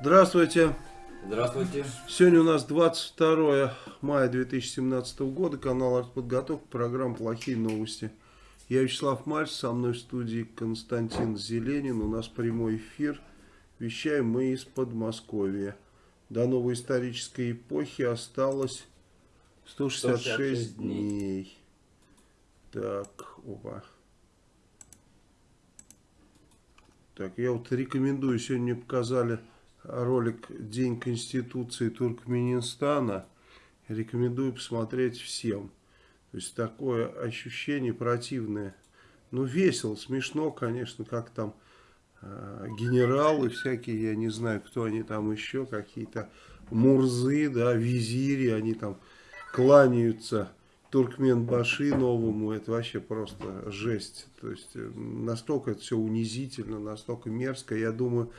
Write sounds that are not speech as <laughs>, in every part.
Здравствуйте. Здравствуйте. Сегодня у нас 22 мая 2017 года, канал Артподготовка, программа «Плохие новости». Я Вячеслав Мальц, со мной в студии Константин Зеленин. У нас прямой эфир. Вещаем мы из Подмосковья. До новой исторической эпохи осталось 166, 166 дней. дней. Так, опа. Так, я вот рекомендую, сегодня мне показали ролик «День Конституции Туркменистана». Рекомендую посмотреть всем. То есть такое ощущение противное. Ну, весело, смешно, конечно, как там э, генералы всякие, я не знаю, кто они там еще, какие-то мурзы, да, визири, они там кланяются Туркменбаши новому, это вообще просто жесть. То есть э, настолько это все унизительно, настолько мерзко. Я думаю,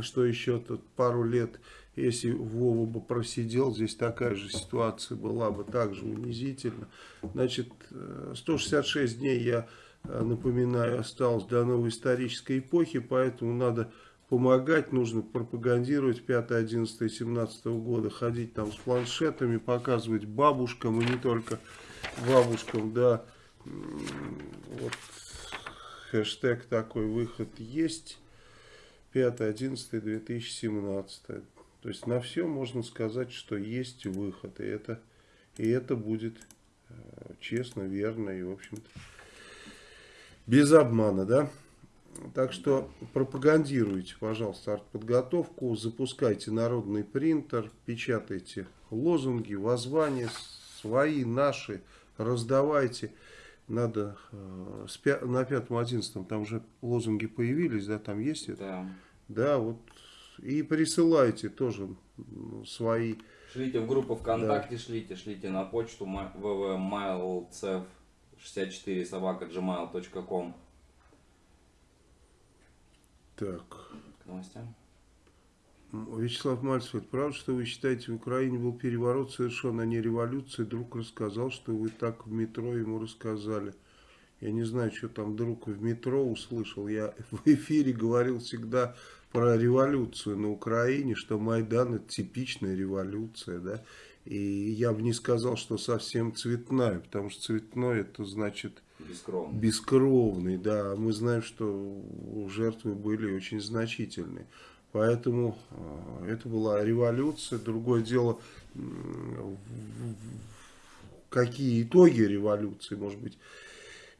что еще тут пару лет, если Вова бы просидел, здесь такая же ситуация была бы также унизительно. Значит, 166 э, дней, я э, напоминаю, осталось до новой исторической эпохи, поэтому надо помогать, нужно пропагандировать 5, 11, 17 года, ходить там с планшетами, показывать бабушкам, и не только бабушкам, да, вот хэштег такой выход есть 5.11.2017. То есть на все можно сказать, что есть выход. И это, и это будет э, честно, верно и, в общем-то, без обмана, да? Так что пропагандируйте, пожалуйста, артподготовку, запускайте народный принтер, печатайте лозунги, воззвания, свои, наши, раздавайте. Надо э, на пятом, одиннадцатом там уже лозунги появились, да, там есть это? Да. Да, вот. И присылайте тоже свои. Шлите в группу ВКонтакте, да. шлите, шлите на почту www.mailcef64 собака gmail.com. Так. К новостям. Вячеслав Мальцев, это правда, что вы считаете, в Украине был переворот совершенно, а не революция? Друг рассказал, что вы так в метро ему рассказали. Я не знаю, что там друг в метро услышал. Я <laughs> в эфире говорил всегда про революцию на Украине, что Майдан это типичная революция, да. И я бы не сказал, что совсем цветная, потому что цветной это значит бескровный, бескровный да. Мы знаем, что жертвы были очень значительные. Поэтому э, это была революция. Другое дело, какие итоги революции, может быть.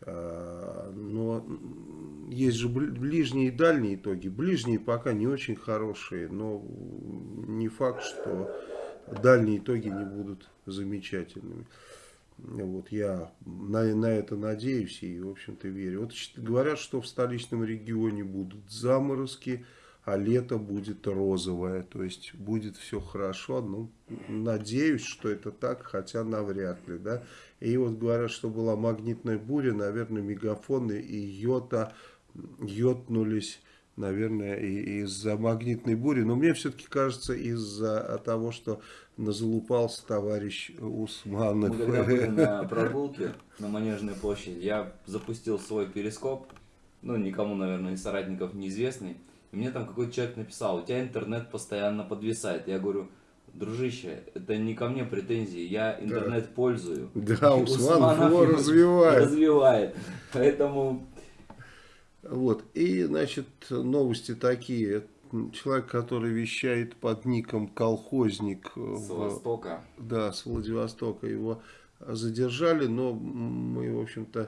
Э, но есть же ближние и дальние итоги. Ближние пока не очень хорошие, но не факт, что дальние итоги не будут замечательными. Вот я на, на это надеюсь и, в общем-то, верю. Вот говорят, что в столичном регионе будут заморозки, а лето будет розовое. То есть будет все хорошо. Ну, надеюсь, что это так, хотя навряд ли. Да? И вот говорят, что была магнитная буря, наверное, мегафоны и йота йотнулись наверное, из-за магнитной бури. Но мне все-таки кажется, из-за того, что назалупался товарищ Усманов. Мы когда были на <laughs> прогулке на Манежной площади, я запустил свой перископ, ну, никому, наверное, из соратников неизвестный. И мне там какой-то человек написал, у тебя интернет постоянно подвисает. Я говорю, дружище, это не ко мне претензии, я интернет да. пользую. Да, Усманов, его <laughs> развивает. Развивает. Поэтому... Вот, и, значит, новости такие. Человек, который вещает под ником колхозник. С Востока. Да, с Владивостока. Его задержали, но мы, в общем-то, Э,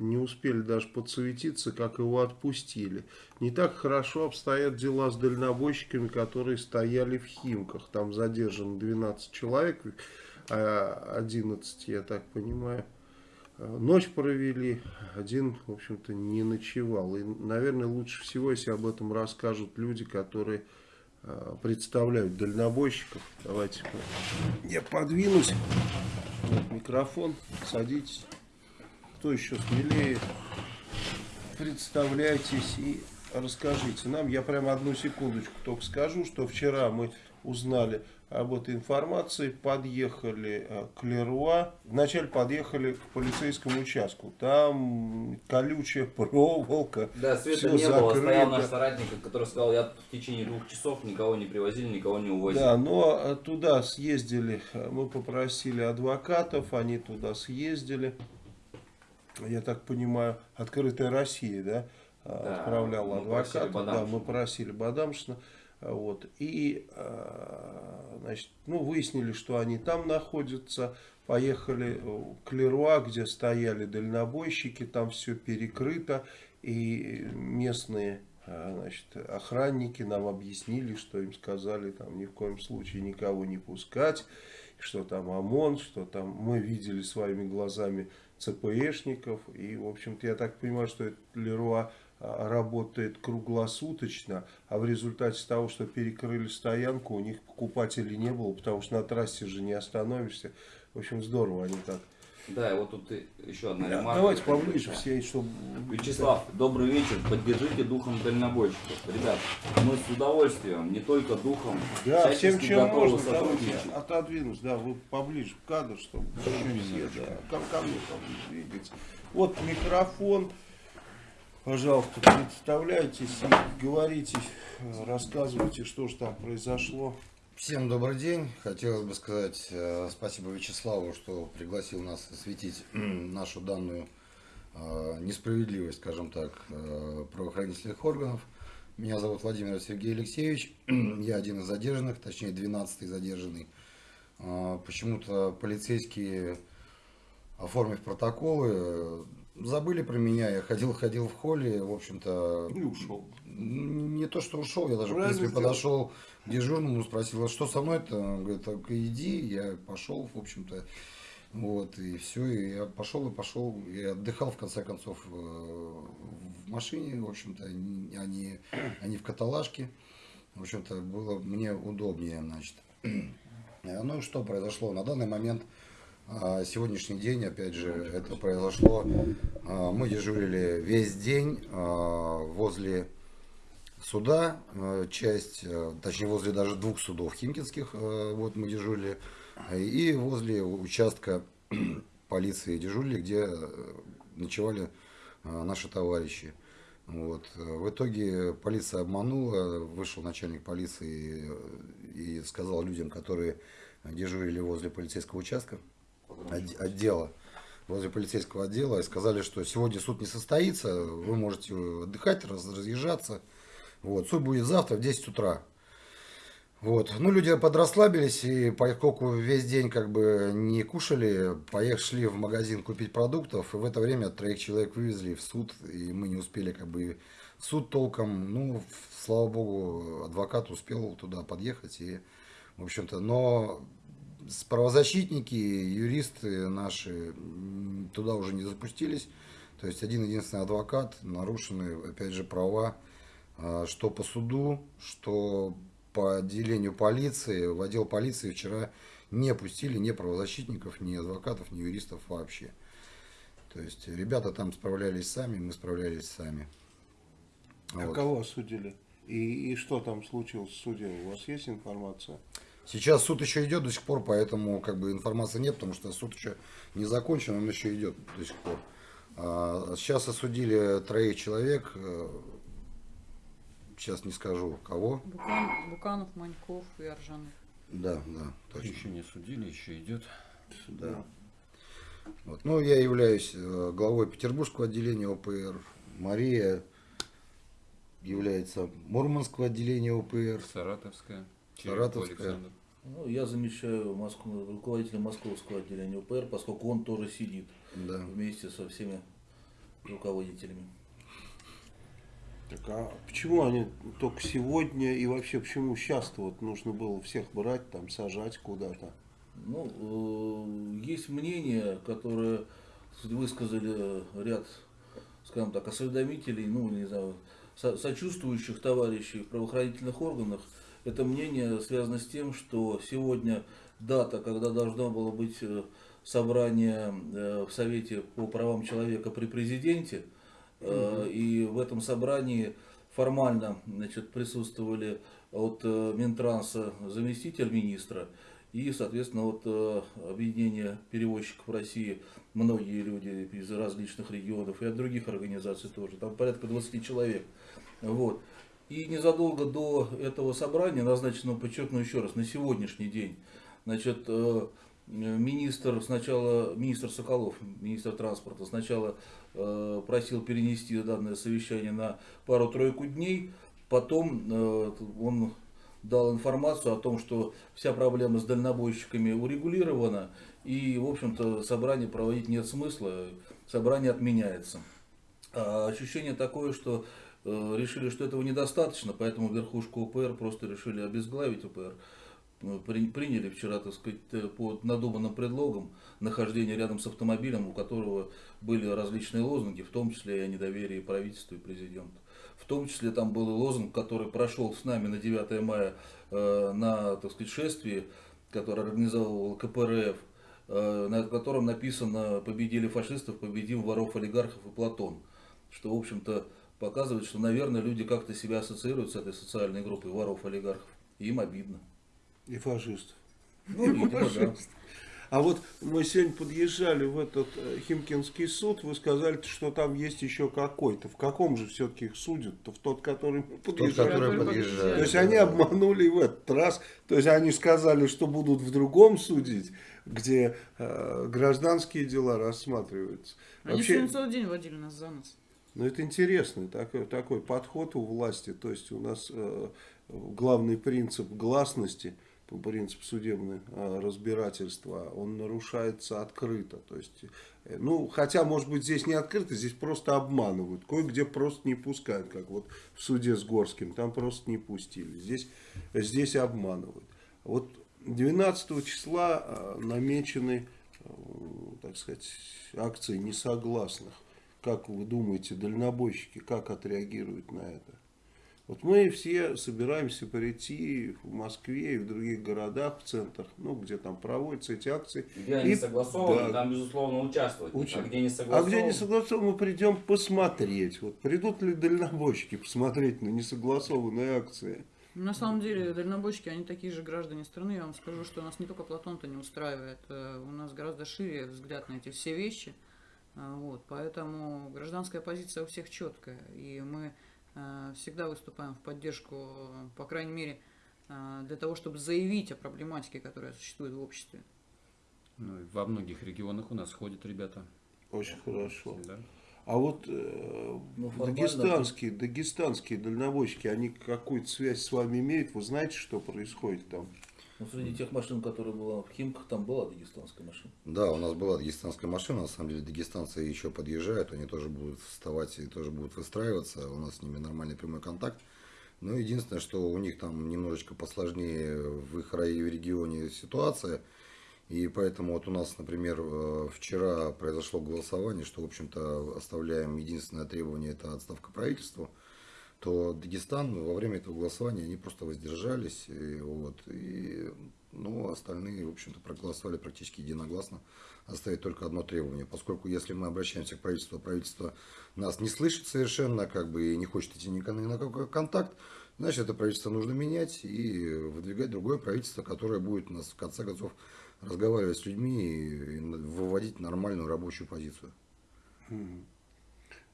не успели даже подсуетиться, как его отпустили. Не так хорошо обстоят дела с дальнобойщиками, которые стояли в Химках. Там задержано 12 человек, 11, я так понимаю. Э, ночь провели, один, в общем-то, не ночевал. И, наверное, лучше всего, если об этом расскажут люди, которые э, представляют дальнобойщиков. Давайте я подвинусь. Вот микрофон, садитесь. Кто еще смелее? Представляйтесь и расскажите нам. Я прямо одну секундочку только скажу, что вчера мы узнали об этой информации, подъехали э, к Леруа. Вначале подъехали к полицейскому участку. Там колючая <laughs> проволока. Да, света не было. закрыто. Стоял наш соратник, который сказал, я в течение двух часов никого не привозили, никого не увозили. Да, но э, туда съездили, э, мы попросили адвокатов, они туда съездили. Я так понимаю, открытая Россия, да, э, Да, отправляла адвоката. Да, мы просили Бадамшина. Вот, и, э, значит, ну, выяснили, что они там находятся. Поехали к Леруа, где стояли дальнобойщики, там все перекрыто. И местные а, Значит, охранники нам объяснили, что им сказали там ни в коем случае никого не пускать, что там ОМОН, что там мы видели своими глазами ЦПшников. И, в общем-то, я так понимаю, что Леруа а, работает круглосуточно, а в результате того, что перекрыли стоянку, у них покупателей не было, потому что на трассе же не остановишься. В общем, здорово они так. Да, и вот тут еще одна Да, ремарка. давайте поближе все, чтобы... Вячеслав, добрый вечер. Поддержите духом дальнобойщиков. Ребят, мы с удовольствием, не только духом, Да, всем чем можно, сотрудничать. отодвинусь, да, вы поближе в кадр, чтобы еще все, да, ко, ко мне поближе двигаться. Вот микрофон, пожалуйста, представляйтесь и говорите, рассказывайте, что же там произошло. Всем добрый день. Хотелось бы сказать э, спасибо Вячеславу, что пригласил нас осветить <clears throat> нашу данную э, несправедливость, скажем так, э, правоохранительных органов. Меня зовут Владимир Сергей Алексеевич. <clears throat> Я один из задержанных, точнее 12-й задержанный. Почему-то полицейские, оформив протоколы, забыли про меня. Я ходил, ходил в холле, в общем-то, И ушел. не то, что ушел, я даже, в Правильно принципе, подошел дежурному, спросил, а что со мной-то? Он говорит, так иди, я пошел, в общем-то, вот, и все, и я пошел и пошел, и отдыхал, в конце концов, э, в машине, в общем-то, а не, а не в каталажке, в общем-то, было мне удобнее, значит. Э, Ну что произошло? На данный момент, а, сегодняшний день, опять же, это произошло, а, мы дежурили весь день а, возле суда, э, часть, э, точнее возле даже двух судов химкинских, э, вот мы дежурили, и возле участка <clears throat> полиции дежурили, где ночевали наши товарищи. Вот. В итоге полиция обманула, вышел начальник полиции и сказал людям, которые дежурили возле полицейского участка, отде- отдела, возле полицейского отдела, и сказали, что сегодня суд не состоится, вы можете отдыхать, раз- разъезжаться. Вот, суд будет завтра в 10 утра. Вот. Ну, люди подрасслабились, и поскольку весь день как бы не кушали, поехали в магазин купить продуктов, и в это время троих человек вывезли в суд, и мы не успели как бы суд толком. Ну, слава богу, адвокат успел туда подъехать, и, в общем-то, но правозащитники, юристы наши туда уже не запустились. То есть один единственный адвокат, нарушены, опять же, права, что по суду, что по отделению полиции, в отдел полиции вчера не пустили ни правозащитников, ни адвокатов, ни юристов вообще. То есть ребята там справлялись сами, мы справлялись сами. А Вот. кого осудили? И, и что там случилось в суде? У вас есть информация? Сейчас суд еще идет до сих пор, поэтому как бы информации нет, потому что суд еще не закончен, он еще идет до сих пор. А, Сейчас осудили троих человек, э, сейчас не скажу кого. Букан- Буканов, Маньков и Аржанов. Да, да, точно. Еще не судили, еще идет. Да. Вот. Ну, я являюсь э, главой Петербургского отделения ОПР. Мария является Мурманского отделения ОПР. Саратовская. Саратовская. Александр. Ну, я замещаю Москву, руководителя московского отделения УПР, поскольку он тоже сидит Да. вместе со всеми руководителями. Так а почему они только сегодня и вообще почему сейчас-то вот нужно было всех брать, там сажать куда-то? Ну, э, есть мнение, которое высказали ряд, скажем так, осведомителей, ну, не знаю, со- сочувствующих товарищей в правоохранительных органах. это мнение связано с тем, что сегодня дата, когда должно было быть э, собрание э, в Совете по правам человека при президенте, э, и в этом собрании формально значит, присутствовали от э, Минтранса заместитель министра и, соответственно, от э, объединения перевозчиков России многие люди из различных регионов и от других организаций тоже. Там порядка 20 человек. Вот. И незадолго до этого собрания, назначенного, подчеркну еще раз, на сегодняшний день, значит, министр сначала, министр Соколов, министр транспорта, сначала просил перенести данное совещание на пару-тройку дней, потом э, он дал информацию о том, что вся проблема с дальнобойщиками урегулирована, и, в общем-то, собрание проводить нет смысла, собрание отменяется. А ощущение такое, что э, решили, что этого недостаточно, поэтому верхушку УПР просто решили обезглавить УПР. При- приняли вчера, так сказать, э, под надуманным предлогом нахождение рядом с автомобилем, у которого были различные лозунги, в том числе и о недоверии правительству и президенту. В том числе там был лозунг, который прошел с нами на 9 мая э, на, так сказать, шествии, которое организовывал КПРФ, э, на котором написано «Победили фашистов, победим воров, олигархов и Платон». Что, в общем-то, показывает, что, наверное, люди как-то себя ассоциируют с этой социальной группой воров, олигархов. Им обидно. И фашистов. Ну, видимо, да. А вот мы сегодня подъезжали в этот э, Химкинский суд, вы сказали, что там есть еще какой-то. В каком же все-таки их судят-то? В тот, который мы Тот, подъезжали? который Который подъезжает. То есть они обманули и в этот раз. То есть они сказали, что будут в другом судить, где э, гражданские дела рассматриваются. Они Вообще, сегодня целый день водили нас за нос. ну это интересный такой, такой подход у власти. То есть у нас э, главный принцип гласности, принцип судебного э, разбирательства, он нарушается открыто. То есть, э, ну, хотя, может быть, здесь не открыто, здесь просто обманывают. Кое-где просто не пускают, как вот в суде с Горским, там просто не пустили. Здесь, здесь обманывают. Вот 12 числа э, намечены, э, так сказать, акции несогласных. Как вы думаете, дальнобойщики как отреагируют на это? Вот мы все собираемся прийти в Москве и в других городах, в центрах, ну, где там проводятся эти акции. Где они И- согласованы, да. там, безусловно, участвовать. Уча- А где не А согласованы, где не согласованы, мы придем посмотреть. Вот придут ли дальнобойщики посмотреть на несогласованные акции? На самом деле, дальнобойщики, они такие же граждане страны. Я вам скажу, что нас не только Платон-то не устраивает. э, У нас гораздо шире взгляд на эти все вещи. А, Вот, поэтому гражданская позиция у всех четкая. И мы э, всегда выступаем в поддержку, э, по крайней мере, э, для того, чтобы заявить о проблематике, которая существует в обществе. Ну, и во многих регионах у нас ходят ребята. Очень хорошо. Да. А вот э, Ну, дагестанские, дагестанские дальнобойщики, они какую-то связь с вами имеют? Вы знаете, что происходит там? Ну, среди тех машин, которые была в Химках, там была дагестанская машина. Да, у нас была дагестанская машина, на самом деле дагестанцы еще подъезжают, они тоже будут вставать и тоже будут выстраиваться, у нас с ними нормальный прямой контакт. Но единственное, что у них там немножечко посложнее в их районе, регионе ситуация, и поэтому вот у нас, например, э, вчера произошло голосование, что, в общем-то, оставляем единственное требование, это отставка правительства, то Дагестан во время этого голосования они просто воздержались, и, вот, и, ну, остальные, в общем-то, проголосовали практически единогласно, оставить только одно требование, поскольку если мы обращаемся к правительству, а правительство нас не слышит совершенно, как бы, и не хочет идти ни на какой контакт, значит, это правительство нужно менять и выдвигать другое правительство, которое будет нас, в конце концов, разговаривать с людьми и выводить нормальную рабочую позицию.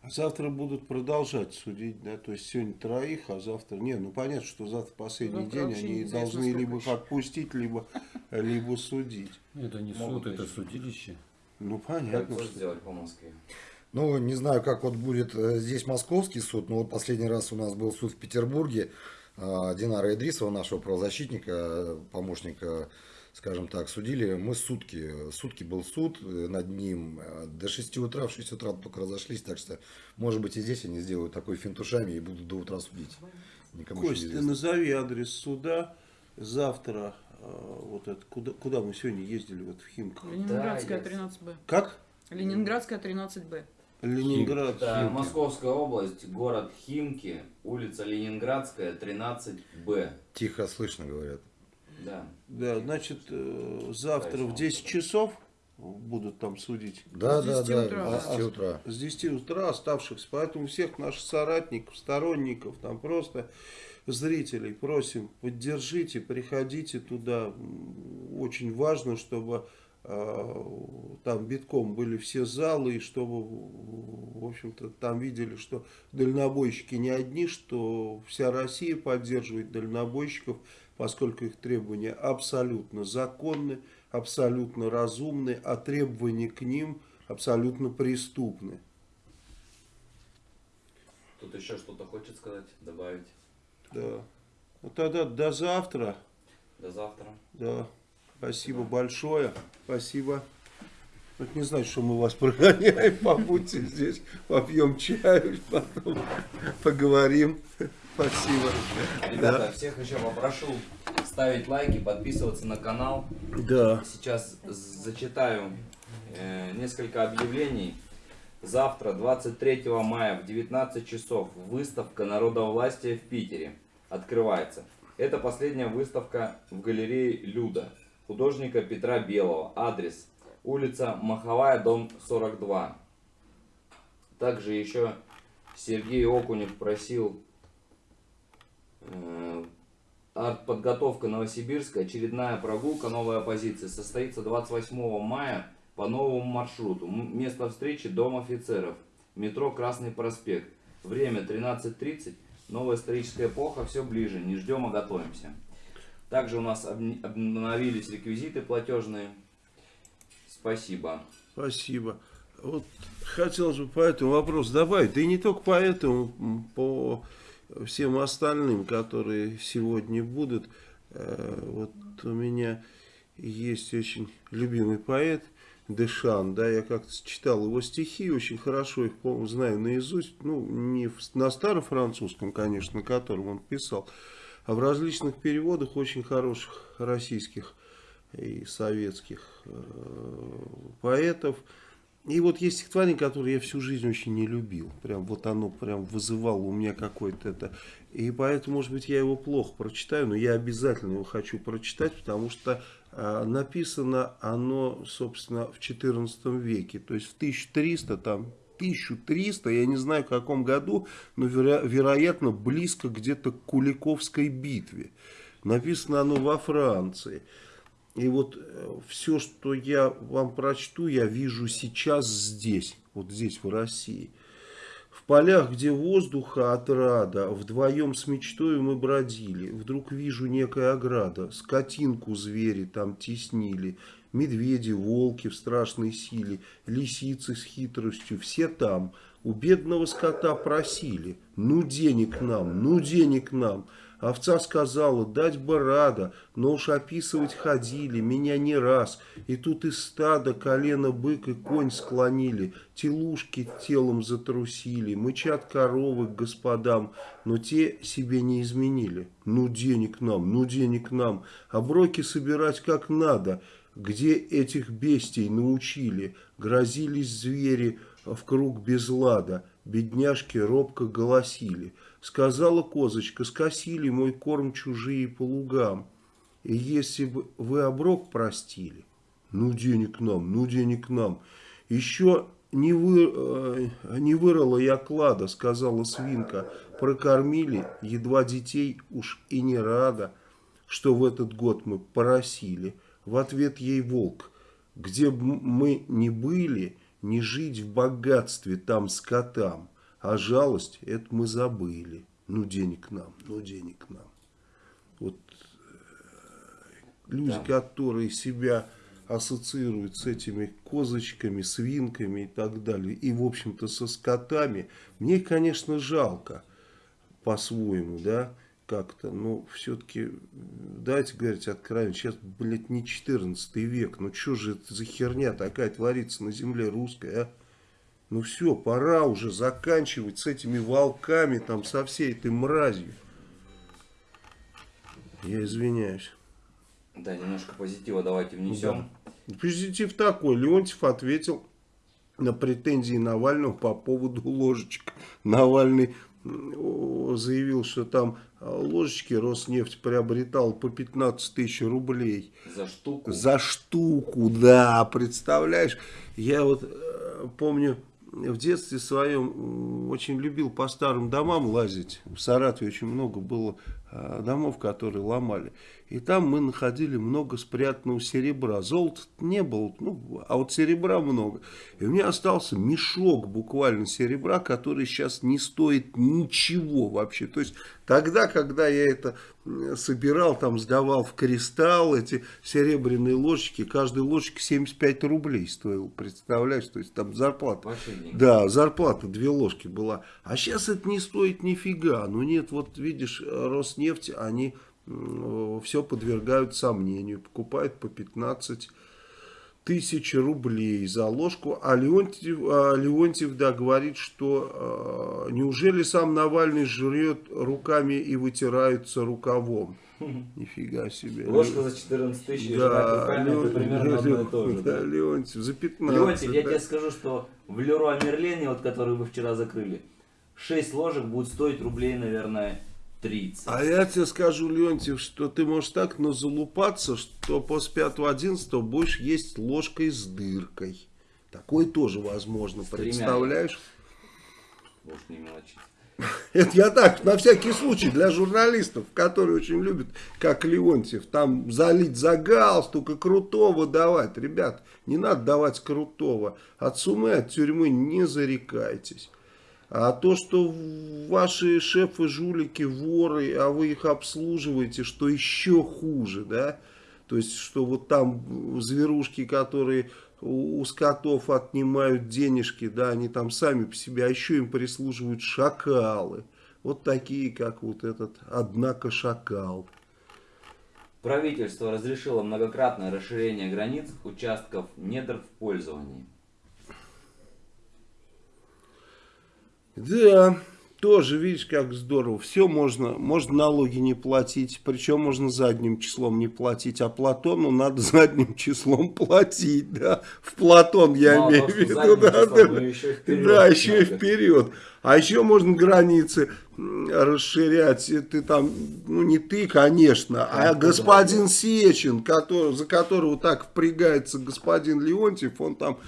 Завтра будут продолжать судить, да? То есть сегодня троих, а завтра... Не, ну понятно, что завтра последний Завтра день, вообще они должны сколько либо еще. отпустить, либо, либо судить. Это не Могут суд, это судилище. Ну Как понятно. это что- сделать по Москве? Ну, не знаю, как вот будет э, здесь московский суд, но вот последний раз у нас был суд в Петербурге. А, Динара Идрисова, нашего правозащитника, помощника, скажем так, судили. Мы сутки, сутки был суд э, над ним. э, До 6 утра, в 6 утра только разошлись, так что, может быть, и здесь они сделают такой финтушами и будут до утра судить. Никому Кость, ты назови адрес суда. Завтра, э, вот это, куда, куда мы сегодня ездили, вот в Химках. Ленинградская я- 13Б. Как? Ленинградская 13Б. Ленинград. Это Московская область, город Химки, улица Ленинградская, 13Б. Тихо слышно, говорят. Да. Да, значит, э, завтра в 10 часов будут там судить. Да, С да, 10 да, утра. с 10 утра. С 10 утра оставшихся. Поэтому всех наших соратников, сторонников, там просто зрителей просим, поддержите, приходите туда. Очень важно, чтобы э, там битком были все залы, и чтобы, в общем-то, там видели, что дальнобойщики не одни, что вся Россия поддерживает дальнобойщиков, поскольку их требования абсолютно законны, абсолютно разумны, а требования к ним абсолютно преступны. Тут еще что-то хочет сказать, добавить. Да. Ну тогда до завтра. До завтра. Да. Спасибо большое. Спасибо. Вот не знаю, что мы вас прогоняем. <laughs> Побудьте здесь, попьем чаю, потом поговорим. Спасибо. Ребята, всех еще попрошу ставить лайки, подписываться на канал. Да. Сейчас зачитаю э, несколько объявлений. Завтра, 23 мая в 19 часов, выставка народовластия в Питере открывается. Это последняя выставка в галерее Люда, художника Петра Белого. Адрес улица Маховая, дом 42. Также еще Сергей Окунев просил Артподготовка Новосибирска, очередная прогулка «Новая позиция» состоится 28 мая по новому маршруту. Место встречи – Дом офицеров, метро Красный проспект. Время 13.30, новая историческая эпоха, все ближе, не ждем, а готовимся. Также у нас обн- обновились реквизиты платежные. Спасибо. Спасибо. Вот хотелось бы по этому вопросу добавить, да и не только по этому, по всем остальным, которые сегодня будут. Э, Вот у меня есть очень любимый поэт Дешан, да, я как-то читал его стихи, очень хорошо их, по знаю наизусть, ну, не на старофранцузском, конечно, на котором он писал, а в различных переводах очень хороших российских и советских э, поэтов. И вот есть стихотворение, которое я всю жизнь очень не любил. Прям вот оно прям вызывало у меня какое-то это. И поэтому, может быть, я его плохо прочитаю, но я обязательно его хочу прочитать, потому что э, написано оно, собственно, в XIV веке. То есть в 1300, там, 1300, я не знаю в каком году, но веро- вероятно близко где-то к Куликовской битве. Написано оно во Франции. И вот все, что я вам прочту, я вижу сейчас здесь, вот здесь, в России. В полях, где воздуха отрада, вдвоем с мечтой мы бродили. Вдруг вижу некая ограда, скотинку звери там теснили. Медведи, волки в страшной силе, лисицы с хитростью, все там. У бедного скота просили, ну денег нам, ну денег нам. Овца сказала, дать бы рада, но уж описывать ходили, меня не раз. И тут из стада колено бык и конь склонили, телушки телом затрусили, мычат коровы к господам, но те себе не изменили. Ну денег нам, ну денег нам, оброки собирать как надо, где этих бестий научили, грозились звери в круг без лада, бедняжки робко голосили. Сказала козочка, скосили мой корм чужие по лугам. И если бы вы оброк простили, ну денег нам, ну денег нам. Еще не, вы, э, не вырыла я клада, сказала свинка. Прокормили, едва детей уж и не рада, что в этот год мы поросили. В ответ ей волк, где б мы не были, не жить в богатстве там скотам. А жалость, это мы забыли. Ну, денег нам, ну, денег нам. Вот э, люди, Да. которые себя ассоциируют с этими козочками, свинками и так далее, и, в общем-то, со скотами, мне, конечно, жалко по-своему, да, как-то, но все-таки, давайте говорить откровенно, сейчас, блядь, не 14 век, ну что же это за херня такая творится на земле русской, а? Ну все, пора уже заканчивать с этими волками, там, со всей этой мразью. Я извиняюсь. Да, немножко позитива давайте внесем. Позитив такой. Леонтьев ответил на претензии Навального по поводу ложечек. Навальный заявил, что там а, ложечки Роснефть приобретал по 15 тысяч рублей. За штуку. За штуку, да, представляешь? Я вот э, помню, в детстве своем очень любил по старым домам лазить. В Саратове очень много было э, домов, которые ломали. И там мы находили много спрятанного серебра. Золота не было, ну, а вот серебра много. И у меня остался мешок буквально серебра, который сейчас не стоит ничего вообще. То есть тогда, когда я это собирал, там сдавал в кристалл эти серебряные ложечки, каждая ложечка 75 рублей стоила, представляешь? То есть там зарплата. Деньги. Да, зарплата две ложки была. А сейчас это не стоит нифига. Ну нет, вот видишь, Роснефть, они все подвергают сомнению. Покупают по 15 тысяч рублей за ложку. А Леонтьев, а Леонтьев да, говорит, что э, неужели сам Навальный жрет руками и вытирается рукавом? Нифига себе. Ложка за 14 тысяч, Да, руками, это Леон- примерно одно и то же. да, да. Леонтьев, за 15. Леонтьев, я да. тебе скажу, что в Леруа Мерлене, вот который вы вчера закрыли, 6 ложек будет стоить рублей, наверное, 30. А я тебе скажу, Леонтьев, что ты можешь так но залупаться, что после 5-11 будешь есть ложкой с дыркой. Такое тоже возможно, тремя. представляешь? Не мелочить. <laughs> Это я так, на всякий случай, для журналистов, которые очень любят, как Леонтьев, там залить за галстук и крутого давать. Ребят, не надо давать крутого. От сумы, от тюрьмы не зарекайтесь. А то, что ваши шефы, жулики, воры, а вы их обслуживаете, что еще хуже, да? То есть, что вот там зверушки, которые у, скотов отнимают денежки, да, они там сами по себе, а еще им прислуживают шакалы. Вот такие, как вот этот, однако, шакал. Правительство разрешило многократное расширение границ участков недр в пользовании. Да, тоже, видишь, как здорово. Все можно, можно налоги не платить, причем можно задним числом не платить, а Платону надо <laughs> задним числом платить, да. В Платон я Мало имею в виду, да, числом, да, еще вперед да, еще и вперед. А еще можно границы расширять. Ты там, ну не ты, конечно, а господин Сечин, который, за которого так впрягается господин Леонтьев, он там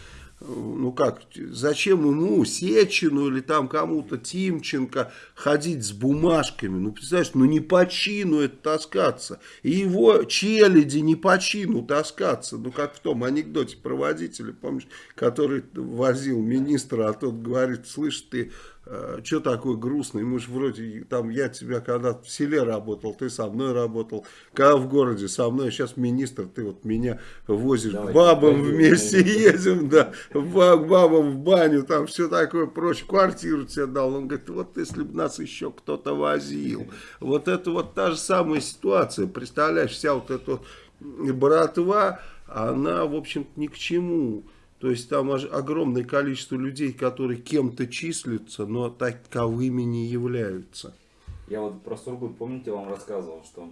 ну как, зачем ему, Сечину или там кому-то, Тимченко, ходить с бумажками? Ну, представляешь, ну не по чину это таскаться. И его челяди не по чину таскаться. Ну, как в том анекдоте про водителя, помнишь, который возил министра, а тот говорит, слышь, ты что такой грустный, мы же вроде, там, я тебя когда в селе работал, ты со мной работал, когда в городе со мной, сейчас министр, ты вот меня возишь Давай, к бабам пойдем, вместе пойдем. едем, да, в ба- к бабам в баню, там все такое прочее, квартиру тебе дал, он говорит, вот если бы нас еще кто-то возил, вот это вот та же самая ситуация, представляешь, вся вот эта братва, она, в общем-то, ни к чему, то есть там огромное количество людей, которые кем-то числятся, но таковыми не являются. Я вот про Сургут, помните, вам рассказывал, что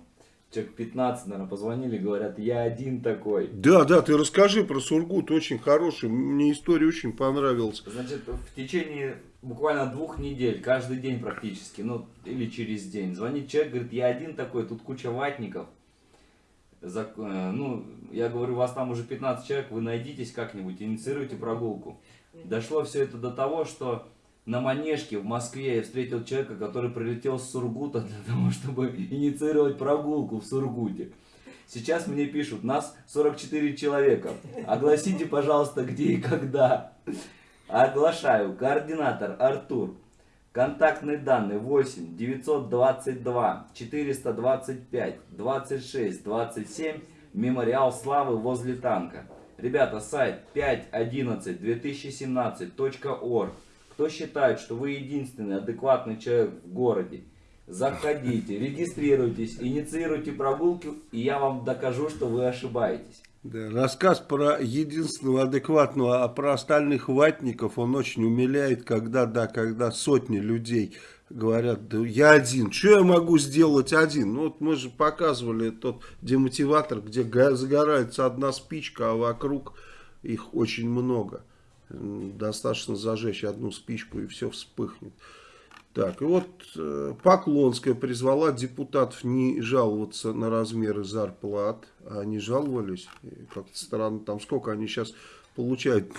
человек 15, наверное, позвонили, говорят, я один такой. Да, да, ты расскажи про Сургут, очень хороший, мне история очень понравилась. Значит, в течение буквально двух недель, каждый день практически, ну, или через день, звонит человек, говорит, я один такой, тут куча ватников. Э, ну, я говорю, у вас там уже 15 человек, вы найдитесь как-нибудь, инициируйте прогулку. Дошло все это до того, что на Манежке в Москве я встретил человека, который прилетел с Сургута <laughs> для того, чтобы инициировать прогулку в Сургуте. Сейчас мне пишут, нас 44 человека. Огласите, пожалуйста, где и когда. Оглашаю. Координатор Артур. Контактные данные 8 922 425 26 27. Мемориал славы возле танка. Ребята, сайт 5.11.2017.org. Кто считает, что вы единственный адекватный человек в городе, заходите, регистрируйтесь, инициируйте прогулки, и я вам докажу, что вы ошибаетесь. Да, рассказ про единственного адекватного, а про остальных ватников, он очень умиляет, когда, да, когда сотни людей говорят, да я один, что я могу сделать один? Ну вот мы же показывали тот демотиватор, где загорается одна спичка, а вокруг их очень много. Достаточно зажечь одну спичку и все вспыхнет. Так, и вот э, Поклонская призвала депутатов не жаловаться на размеры зарплат. А они жаловались. Как-то странно. Там сколько они сейчас получают?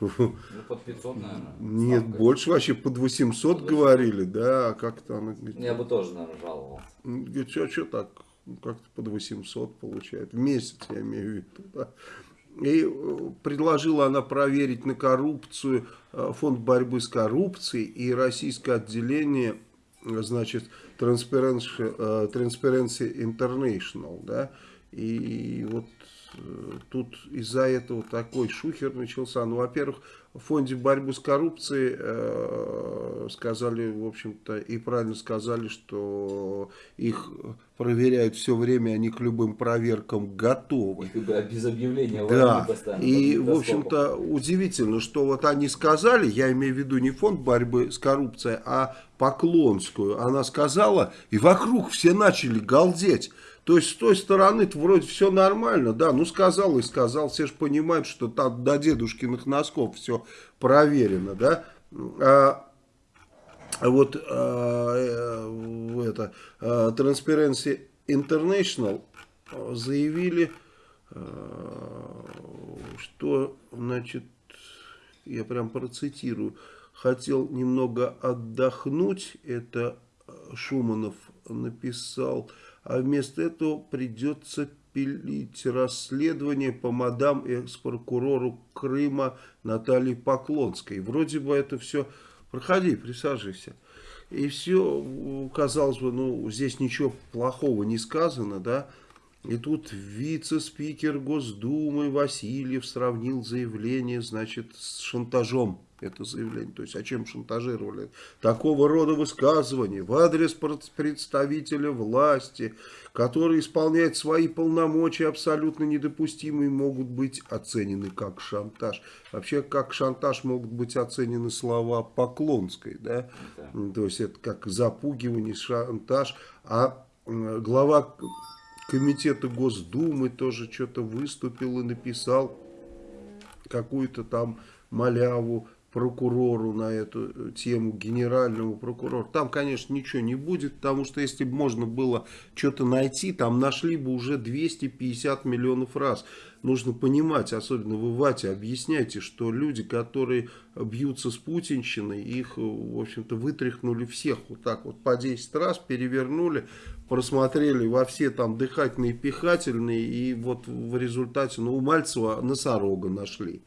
Ну, под 500, наверное. Нет, ставка. больше вообще под 800 говорили, да, а как-то она говорит, Я бы тоже, наверное, жаловался. Говорит, что, что так, как-то под 800 получает, в месяц, я имею в виду, да. И э, предложила она проверить на коррупцию э, фонд борьбы с коррупцией и российское отделение, э, значит, Transparency, Transparency International, да, и вот тут из-за этого такой шухер начался. Ну, во-первых, в фонде борьбы с коррупцией э, сказали, в общем-то, и правильно сказали, что их проверяют все время, они к любым проверкам готовы. И без объявления Да, и, в общем-то, удивительно, что вот они сказали, я имею в виду не фонд борьбы с коррупцией, а Поклонскую, она сказала, и вокруг все начали галдеть. То есть, с той стороны вроде все нормально, да, ну сказал и сказал, все же понимают, что там до дедушкиных носков все проверено, да. А, вот а, э, это а, Transparency International заявили, а, что, значит, я прям процитирую, хотел немного отдохнуть, это Шуманов написал, а вместо этого придется пилить расследование по мадам экс-прокурору Крыма Наталье Поклонской. Вроде бы это все... Проходи, присаживайся. И все, казалось бы, ну, здесь ничего плохого не сказано, да. И тут вице-спикер Госдумы Васильев сравнил заявление, значит, с шантажом. Это заявление. То есть, о чем шантажировали? Такого рода высказывания в адрес пр- представителя власти, который исполняет свои полномочия, абсолютно недопустимые, могут быть оценены как шантаж. Вообще, как шантаж могут быть оценены слова Поклонской, да? Да. То есть, это как запугивание, шантаж. А глава комитета Госдумы тоже что-то выступил и написал какую-то там маляву прокурору на эту э, тему, генеральному прокурору. Там, конечно, ничего не будет, потому что если бы можно было что-то найти, там нашли бы уже 250 миллионов раз. Нужно понимать, особенно вы, Ватя, объясняйте, что люди, которые бьются с путинщиной, их, э, в общем-то, вытряхнули всех вот так вот по 10 раз, перевернули, просмотрели во все там дыхательные, пихательные, и вот в результате, ну, у Мальцева носорога нашли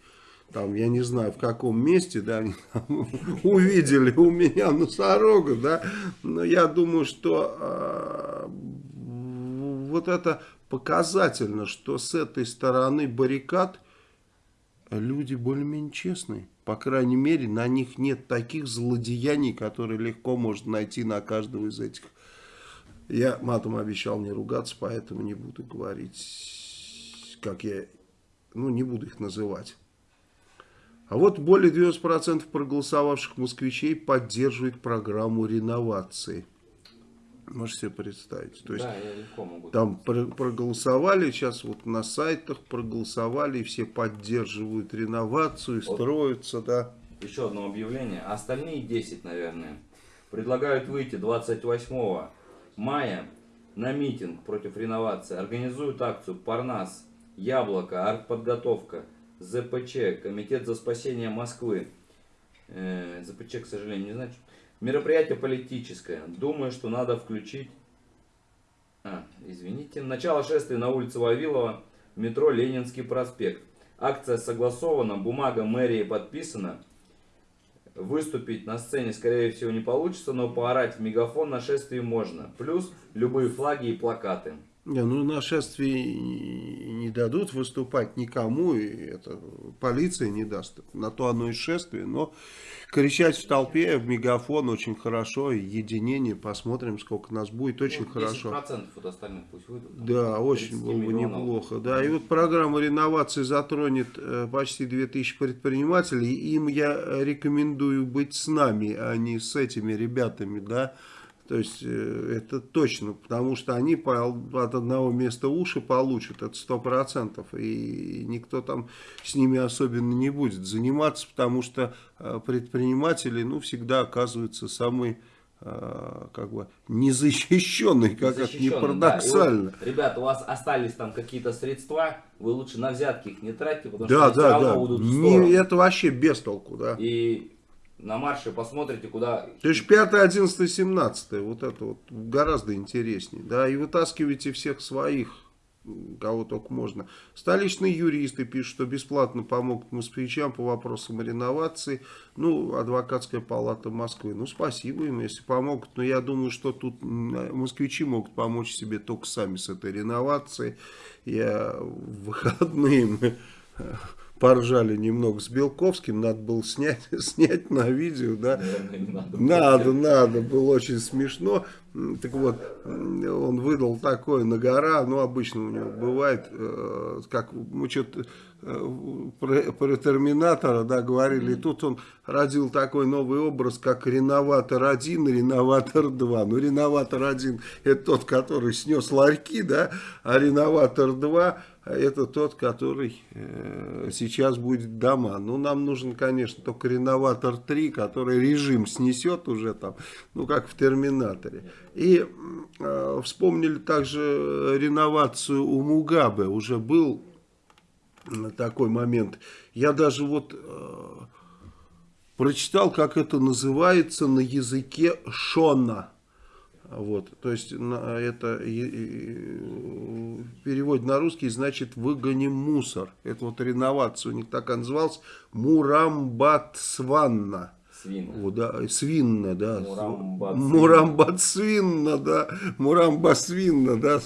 там, я не знаю, в каком месте, да, они там <laughs> увидели у меня носорога, да, но я думаю, что э, вот это показательно, что с этой стороны баррикад люди более-менее честные. По крайней мере, на них нет таких злодеяний, которые легко можно найти на каждого из этих. Я матом обещал не ругаться, поэтому не буду говорить, как я, ну, не буду их называть. А вот более 90% проголосовавших москвичей поддерживает программу реновации. Можете себе представить. То есть Да, там про- проголосовали, сейчас вот на сайтах проголосовали, и все поддерживают реновацию, Вот. строятся, да. Еще одно объявление. Остальные 10, наверное, предлагают выйти 28 мая на митинг против реновации. Организуют акцию «Парнас», «Яблоко», «Артподготовка», ЗПЧ, Комитет за спасение Москвы. Э, ЗПЧ, к сожалению, не знаю. Мероприятие политическое. Думаю, что надо включить... А, извините. Начало шествия на улице Вавилова, метро Ленинский проспект. Акция согласована, бумага мэрии подписана. Выступить на сцене, скорее всего, не получится, но поорать в мегафон на шествии можно. Плюс любые флаги и плакаты. Ну на шествии не дадут выступать никому, и это полиция не даст. На то оно и шествие, но кричать в толпе, в мегафон очень хорошо, и единение, посмотрим, сколько нас будет, очень Ну, хорошо. 10% от остальных пусть выйдут. Да, 30 очень было бы неплохо. Да, и вот программа реновации затронет э, почти 2000 предпринимателей. Им я рекомендую быть с нами, а не с этими ребятами, да. То есть э, это точно, потому что они по, от одного места уши получат, это сто процентов. И никто там с ними особенно не будет заниматься, потому что э, предприниматели ну, всегда оказываются самые э, как бы незащищенные, как это не Защищенный, да. Парадоксально. вот, ребята, у вас остались там какие-то средства, вы лучше на взятки их не тратьте, потому Да, что да, да. уйдут в Не- это вообще без толку, да. И на марше посмотрите, куда... То есть 5, 11, 17, вот это вот гораздо интереснее, да, и вытаскивайте всех своих, кого только можно. Столичные юристы пишут, что бесплатно помогут москвичам по вопросам реновации, ну, адвокатская палата Москвы, ну, спасибо им, если помогут, но я думаю, что тут москвичи могут помочь себе только сами с этой реновацией. Я в выходные поржали немного с Белковским, надо было снять, <laughs> снять на видео, да, Наверное, надо. надо, надо, было очень смешно. Так вот, он выдал такое на гора, ну, обычно у него бывает, э, как мы что-то про, про Терминатора, да, говорили, и тут он родил такой новый образ, как Реноватор 1 и Реноватор 2. Ну, Реноватор 1 это тот, который снес ларьки, да, а Реноватор 2 это тот, который э, сейчас будет дома. Ну, нам нужен, конечно, только Реноватор 3, который режим снесет уже там, ну, как в Терминаторе. И э, вспомнили также реновацию у Мугабе. Уже был такой момент. Я даже вот э, прочитал, как это называется на языке Шона. Вот, то есть это переводе на русский значит выгоним мусор. Это вот реновация у них так и называлась. Мурамбатсванна. Свин. Вот, да, свинна, да. Мурамбацвинна, да. Мурамбасвинна, да.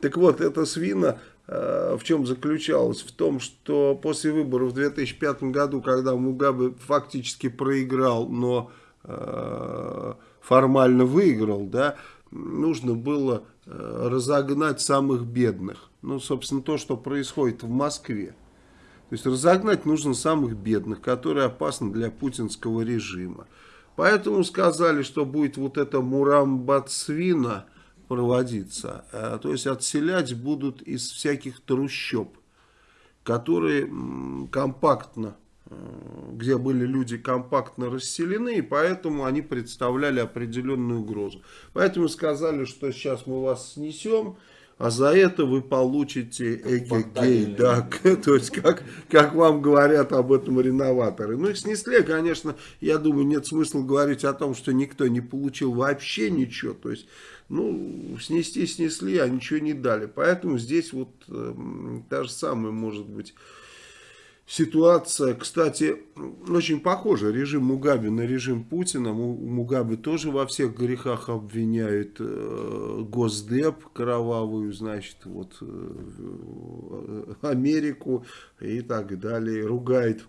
Так вот, эта свина э, в чем заключалась? В том, что после выборов в 2005 году, когда Мугабе фактически проиграл, но э, формально выиграл, да, нужно было э, разогнать самых бедных. Ну, собственно, то, что происходит в Москве. То есть разогнать нужно самых бедных, которые опасны для путинского режима. Поэтому сказали, что будет вот эта Мурамбацвина проводиться. Э, То есть отселять будут из всяких трущоб, которые компактно, э, где были люди компактно расселены, и поэтому они представляли определенную угрозу. Поэтому сказали, что сейчас мы вас снесем, а за это вы получите эгегей, да, <laughs> то есть как, как вам говорят об этом реноваторы. Ну их снесли, конечно, я думаю, нет смысла говорить о том, что никто не получил вообще ничего, то есть, ну, снести снесли, а ничего не дали. Поэтому здесь вот эм, та же самая может быть ситуация, кстати, очень похожа. Режим Мугаbe на режим Путина. Му- Мугаbe тоже во всех грехах обвиняет э, Госдеп кровавую, значит, вот э, Америку и так далее. Ругает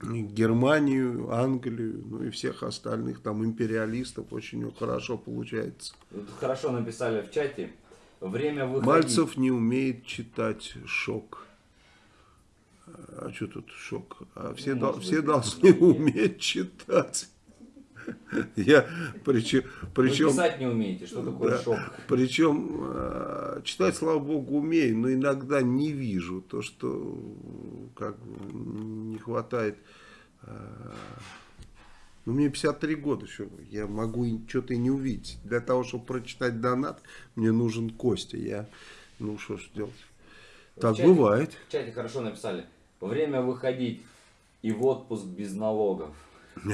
Германию, Англию, ну и всех остальных там империалистов. Очень хорошо получается. Хорошо написали в чате. Время выходить. Мальцев не умеет читать шок. А что тут шок? А все, Ну, дол- все должны уметь читать. Я причем, Вы причем, писать не умеете, что такое да, шок? причем э, читать, слава богу, умею, но иногда не вижу то, что как не хватает. э, ну, мне 53 года, что я могу что-то и не увидеть. Для того, чтобы прочитать донат, мне нужен Костя. Я, ну, что ж делать. Так чате- бывает. В чате хорошо написали. Время выходить и в отпуск без налогов. <laughs>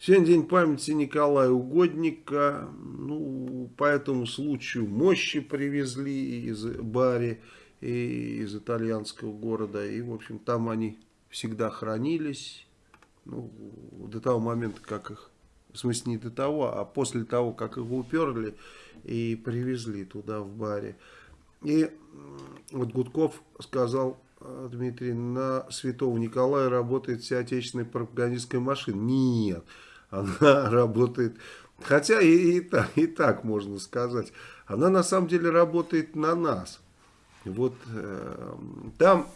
Сегодня день памяти Николая Угодника. Ну, по этому случаю мощи привезли из Бари и из итальянского города. И, в общем, там они всегда хранились. Ну, до того момента, как их... В смысле, не до того, а после того, как их уперли и привезли туда, в Баре. И вот Гудков сказал, Дмитрий, на Святого Николая работает вся отечественная пропагандистская машина. Нет, она <laughs> работает, хотя и, и, так, и так можно сказать, она на самом деле работает на нас. Вот э, там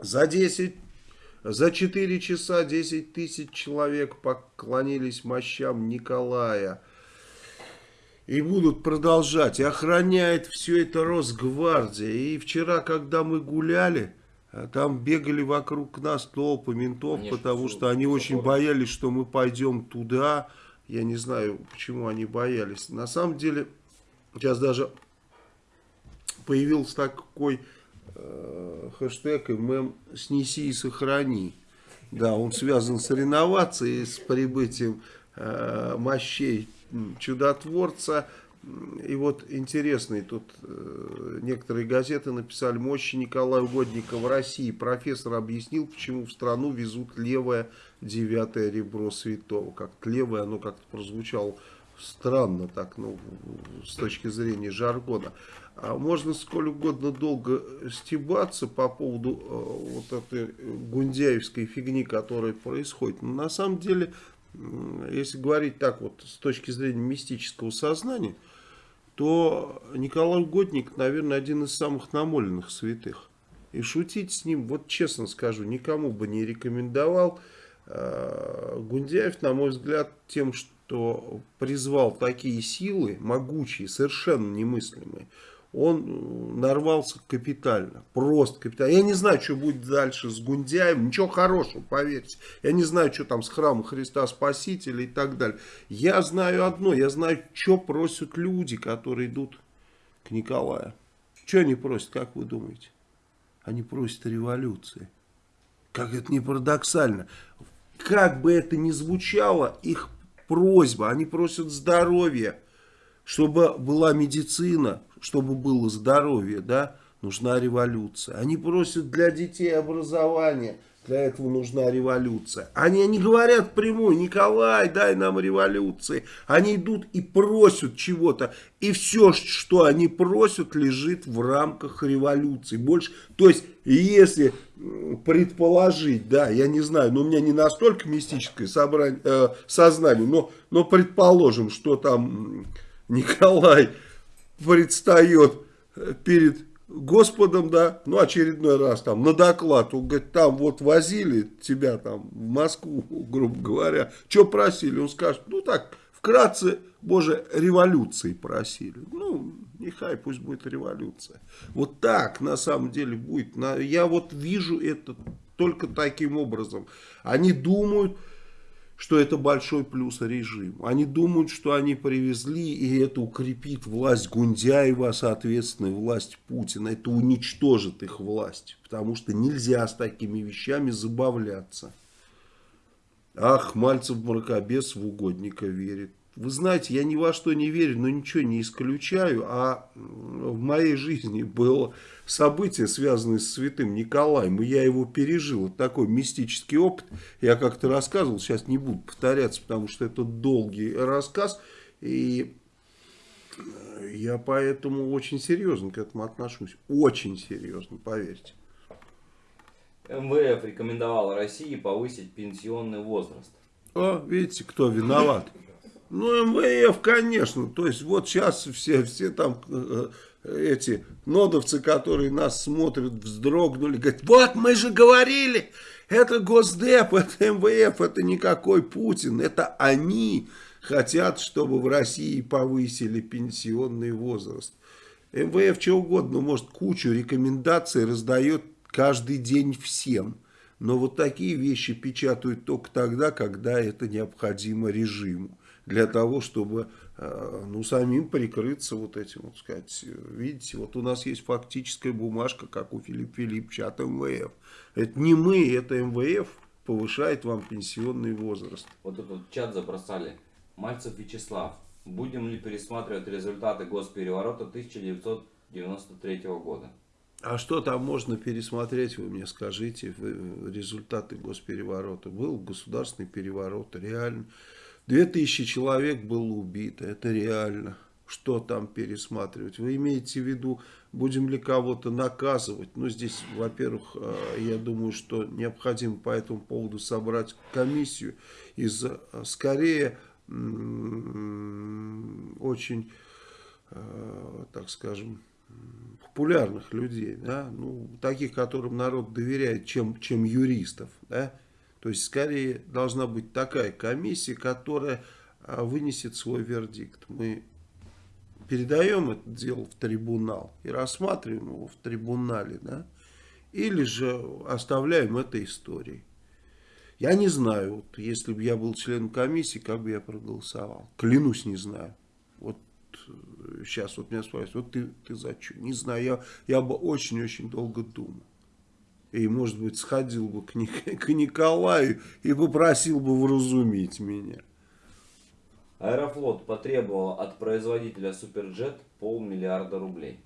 за 10 За 4 часа 10 тысяч человек поклонились мощам Николая. И будут продолжать. И охраняет все это Росгвардия. И вчера, когда мы гуляли, а там бегали вокруг нас толпы ментов, Конечно, потому что они очень город. боялись, что мы пойдем туда. Я не знаю, почему они боялись. На самом деле, сейчас даже появился такой э, хэштег и мем «Снеси и сохрани». Да, он связан с реновацией, с прибытием э, мощей чудотворца. И вот интересный тут э, некоторые газеты написали «Мощи Николая Угодника в России». Профессор объяснил, почему в страну везут левое девятое ребро святого. Как-то левое, оно как-то прозвучало странно так, ну, с точки зрения жаргона. А можно сколь угодно долго стебаться по поводу э, вот этой гундяевской фигни, которая происходит. Но на самом деле, если говорить так вот с точки зрения мистического сознания, то Николай Угодник, наверное, один из самых намоленных святых. И шутить с ним, вот честно скажу, никому бы не рекомендовал. Э, Гундяев, на мой взгляд, тем, что призвал такие силы, могучие, совершенно немыслимые, он э, нарвался капитально, просто капитально. Я не знаю, что будет дальше с Гундяем, ничего хорошего, поверьте. Я не знаю, что там с храма Христа Спасителя и так далее. Я знаю одно, я знаю, что просят люди, которые идут к Николаю. Что они просят, как вы думаете? Они просят революции. Как это не парадоксально. Как бы это ни звучало, их просьба, они просят здоровья, чтобы была медицина, чтобы было здоровье, да, нужна революция. Они просят для детей образования, для этого нужна революция. Они не говорят прямую, Николай, дай нам революции. Они идут и просят чего-то. И все, что они просят, лежит в рамках революции. Больше, то есть, если предположить, да, я не знаю, но у меня не настолько мистическое собрание, э, сознание, но, но предположим, что там Николай предстает э, перед Господом, да, ну очередной раз там на доклад, он говорит, там вот возили тебя там в Москву, <laughs> грубо говоря, что просили, он скажет, ну так, вкратце, боже, революции просили, ну, нехай, пусть будет революция. Вот так на самом деле будет, я вот вижу это только таким образом, они думают, что это большой плюс режиму. Они думают, что они привезли, и это укрепит власть Гундяева, соответственно, и власть Путина. Это уничтожит их власть, потому что нельзя с такими вещами забавляться. Ах, Мальцев мракобес в угодника верит. Вы знаете, я ни во что не верю, но ничего не исключаю. А в моей жизни было событие, связанное с святым Николаем, и я его пережил. Это такой мистический опыт. Я как-то рассказывал, сейчас не буду повторяться, потому что это долгий рассказ. И э, я поэтому очень серьезно к этому отношусь. Очень серьезно, поверьте. МВФ рекомендовал России повысить пенсионный возраст. О, видите, кто виноват? Ну, МВФ, конечно. То есть, вот сейчас все, все там э, эти нодовцы, которые нас смотрят, вздрогнули, говорят, вот мы же говорили, это Госдеп, <laughs> это МВФ, это никакой Путин, это они хотят, чтобы в России повысили пенсионный возраст. МВФ что угодно, может, кучу рекомендаций раздает каждый день всем. Но вот такие вещи печатают только тогда, когда это необходимо режиму. Для того, чтобы э, ну, самим прикрыться вот этим, вот сказать. Видите, вот у нас есть фактическая бумажка, как у Филиппа Филипповича от МВФ. Это не мы, это МВФ повышает вам пенсионный возраст. Вот этот вот чат забросали. Мальцев Вячеслав. Будем ли пересматривать результаты госпереворота 1993 года? А что там можно пересмотреть, вы мне скажите, в- результаты госпереворота. Был государственный переворот, реально. Две тысячи человек было убито, это реально. Что там пересматривать? Вы имеете в виду, будем ли кого-то наказывать? Ну, здесь, во-первых, э, я думаю, что необходимо по этому поводу собрать комиссию из, э, скорее, очень, э, так скажем, популярных людей, да, ну, таких, которым народ доверяет, чем, чем юристов, да, то есть, скорее, должна быть такая комиссия, которая а, вынесет свой вердикт. Мы передаем это дело в трибунал и рассматриваем его в трибунале, да, или же оставляем это историей. Я не знаю, вот, если бы я был членом комиссии, как бы я проголосовал. Клянусь, не знаю. Вот сейчас вот меня спрашивают, вот ты, ты за что? Не знаю, я, я бы очень-очень долго думал. И, может быть, сходил бы к, <laughs> к Николаю и попросил бы вразумить меня. Аэрофлот потребовал от производителя Суперджет полмиллиарда рублей.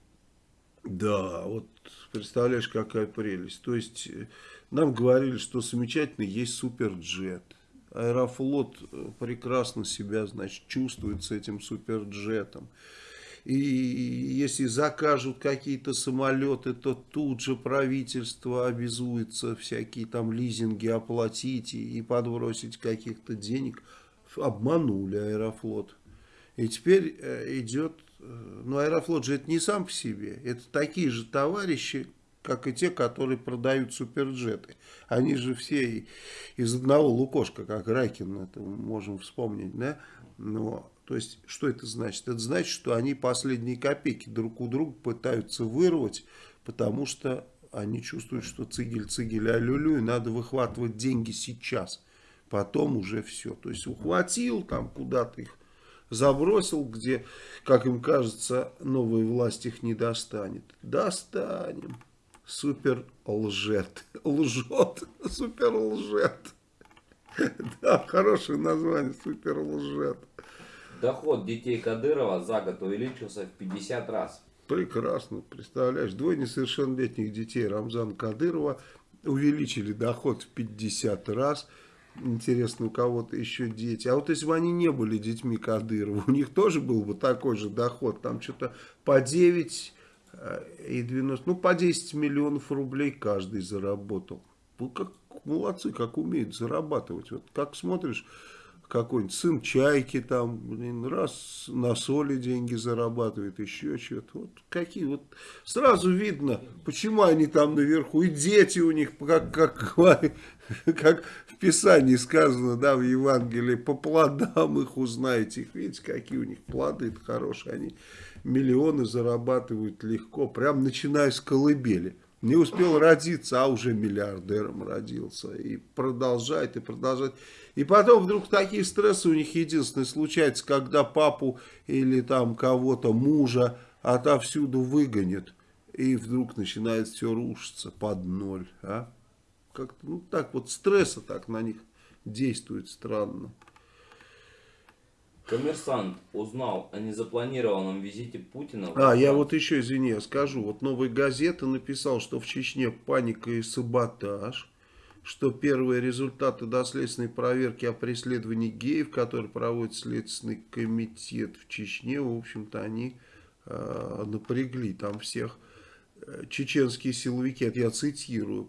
Да, вот представляешь, какая прелесть. То есть, нам говорили, что замечательно есть Суперджет. Аэрофлот э, прекрасно себя, значит, чувствует с этим Суперджетом. И если закажут какие-то самолеты, то тут же правительство обязуется всякие там лизинги оплатить и подбросить каких-то денег. Обманули Аэрофлот. И теперь э, идет... Э, ну, Аэрофлот же это не сам по себе. Это такие же товарищи, как и те, которые продают суперджеты. Они же все из одного лукошка, как Райкин, это мы можем вспомнить, да? Но то есть, что это значит? Это значит, что они последние копейки друг у друга пытаются вырвать, потому что они чувствуют, что цигель, цигель, алюлю, и надо выхватывать деньги сейчас. Потом уже все. То есть, ухватил там куда-то их, забросил, где, как им кажется, новая власть их не достанет. Достанем. Супер лжет. <laughs> Лжет. Супер лжет. <laughs> Да, хорошее название. Супер лжет. Доход детей Кадырова за год увеличился в 50 раз. Прекрасно, представляешь, двое несовершеннолетних детей Рамзана Кадырова увеличили доход в 50 раз. Интересно, у кого-то еще дети. А вот если бы они не были детьми Кадырова, у них тоже был бы такой же доход. Там что-то по 9 э, и 90, ну по 10 миллионов рублей каждый заработал. Ну, как молодцы, как умеют зарабатывать. Вот как смотришь какой-нибудь сын чайки там, блин, раз на соли деньги зарабатывает, еще что-то. Вот какие вот, сразу видно, почему они там наверху, и дети у них, как, как, <laughs> как в Писании сказано, да, в Евангелии, по плодам их узнаете, их видите, какие у них плоды -то хорошие, они миллионы зарабатывают легко, прям начиная с колыбели. Не успел родиться, а уже миллиардером родился. И продолжает, и продолжает. И потом вдруг такие стрессы у них единственные случаются, когда папу или там кого-то, мужа отовсюду выгонят. И вдруг начинает все рушиться под ноль. А? Как-то, ну так вот, стресса так на них действует странно. Коммерсант узнал о незапланированном визите Путина. А, я вот еще, извини, я скажу. Вот «Новая газета» написал, что в Чечне паника и саботаж, что первые результаты доследственной проверки о преследовании геев, которые проводит Следственный комитет в Чечне, в общем-то, они э, напрягли там всех. Э, чеченские силовики, это я цитирую,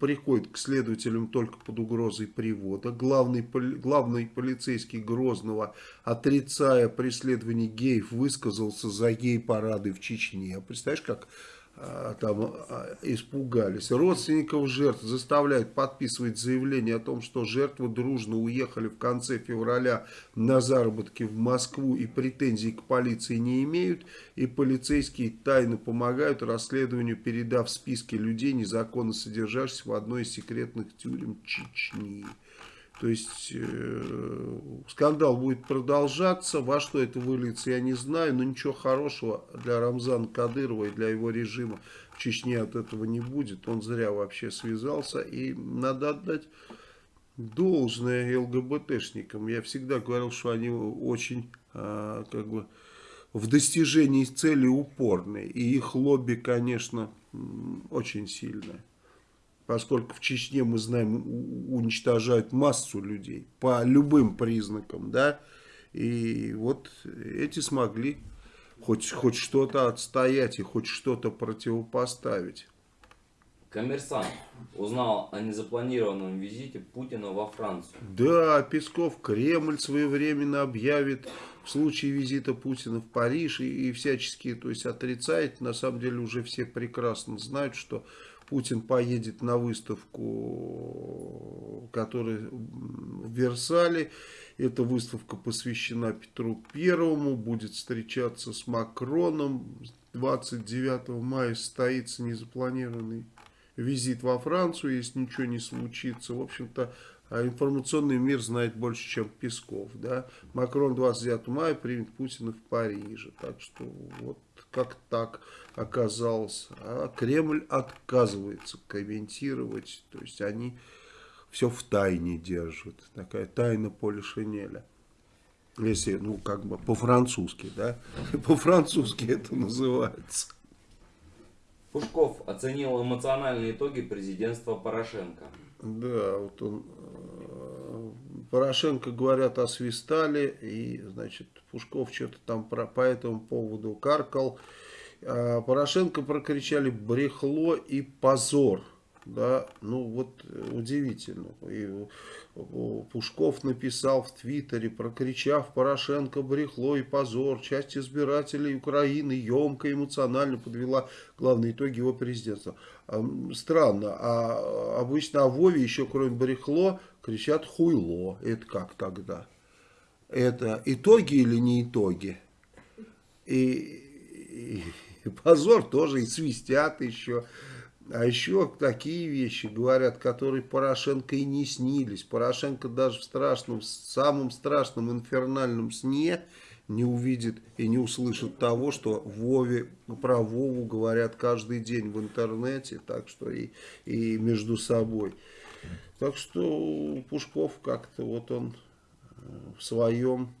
приходит к следователям только под угрозой привода. Главный, главный полицейский Грозного, отрицая преследование геев, высказался за гей-парады в Чечне. Представляешь, как там а, испугались. Родственников жертв заставляют подписывать заявление о том, что жертвы дружно уехали в конце февраля на заработки в Москву и претензий к полиции не имеют. И полицейские тайно помогают расследованию, передав списки людей, незаконно содержащихся в одной из секретных тюрем Чечни. То есть э, скандал будет продолжаться. Во что это выльется, я не знаю. Но ничего хорошего для Рамзана Кадырова и для его режима в Чечне от этого не будет. Он зря вообще связался. И надо отдать должное ЛГБТшникам. Я всегда говорил, что они очень э, как бы в достижении цели упорные. И их лобби, конечно, очень сильное поскольку в Чечне, мы знаем, уничтожают массу людей по любым признакам, да, и вот эти смогли хоть, хоть что-то отстоять и хоть что-то противопоставить. Коммерсант узнал о незапланированном визите Путина во Францию. Да, Песков Кремль своевременно объявит в случае визита Путина в Париж и, и всячески то есть, отрицает. На самом деле уже все прекрасно знают, что Путин поедет на выставку, которая в Версале. Эта выставка посвящена Петру Первому, будет встречаться с Макроном. 29 мая состоится незапланированный визит во Францию, если ничего не случится. В общем-то, а информационный мир знает больше, чем Песков. Да? Макрон 29 мая примет Путина в Париже. Так что вот как так оказалось. А Кремль отказывается комментировать. То есть они все в тайне держат. Такая тайна поля шинеля. Если, ну, как бы по-французски, да? <laughs> По-французски это называется. Пушков оценил эмоциональные итоги президентства Порошенко. Да, вот он, э, Порошенко, говорят, освистали, и, значит, Пушков что-то там про, по этому поводу каркал. А Порошенко прокричали брехло и позор. Да, ну вот удивительно. И Пушков написал в Твиттере, прокричав Порошенко брехло и позор. Часть избирателей Украины емко эмоционально подвела главные итоги его президентства. Странно, а обычно о Вове еще кроме брехло кричат хуйло. Это как тогда? Это итоги или не итоги? И, и позор тоже, и свистят еще. А еще такие вещи говорят, которые Порошенко и не снились. Порошенко даже в страшном, самом страшном инфернальном сне не увидит и не услышит того, что Вове, про Вову говорят каждый день в интернете, так что и, и между собой. Так что Пушков как-то вот он э, в своем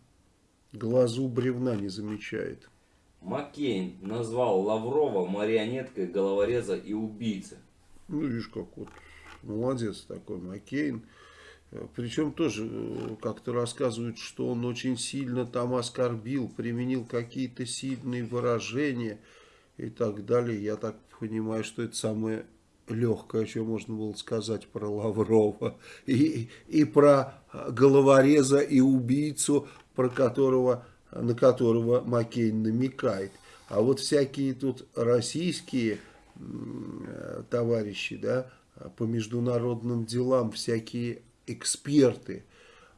глазу бревна не замечает. Маккейн назвал Лаврова марионеткой головореза и убийцы. Ну, видишь, как вот молодец такой Маккейн. Причем тоже э, как-то рассказывают, что он очень сильно там оскорбил, применил какие-то сильные выражения и так далее. Я так понимаю, что это самое легкое, что можно было сказать про Лаврова. И, и про головореза и убийцу, про которого на которого Маккейн намекает. А вот всякие тут российские товарищи, да, по международным делам, всякие эксперты,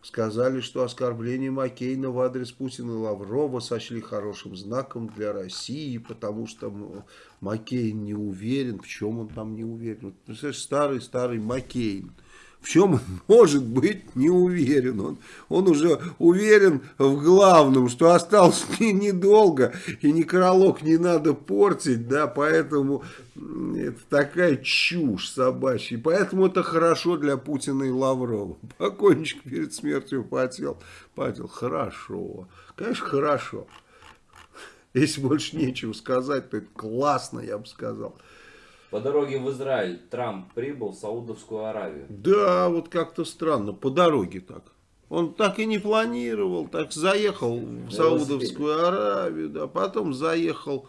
сказали, что оскорбление Маккейна в адрес Путина и Лаврова сочли хорошим знаком для России, потому что Маккейн не уверен, в чем он там не уверен. Представляешь, старый-старый Маккейн в чем он <laughs> может быть не уверен. Он, он уже уверен в главном, что осталось <laughs> не, недолго, и некролог не надо портить, да, поэтому это такая чушь собачья. Поэтому это хорошо для Путина и Лаврова. <laughs> Покойничек перед смертью потел. Потел. Хорошо. Конечно, хорошо. Если больше нечего сказать, то это классно, я бы сказал. По дороге в Израиль Трамп прибыл в Саудовскую Аравию. Да, вот как-то странно, по дороге так. Он так и не планировал, так заехал в Саудовскую Аравию, да, потом заехал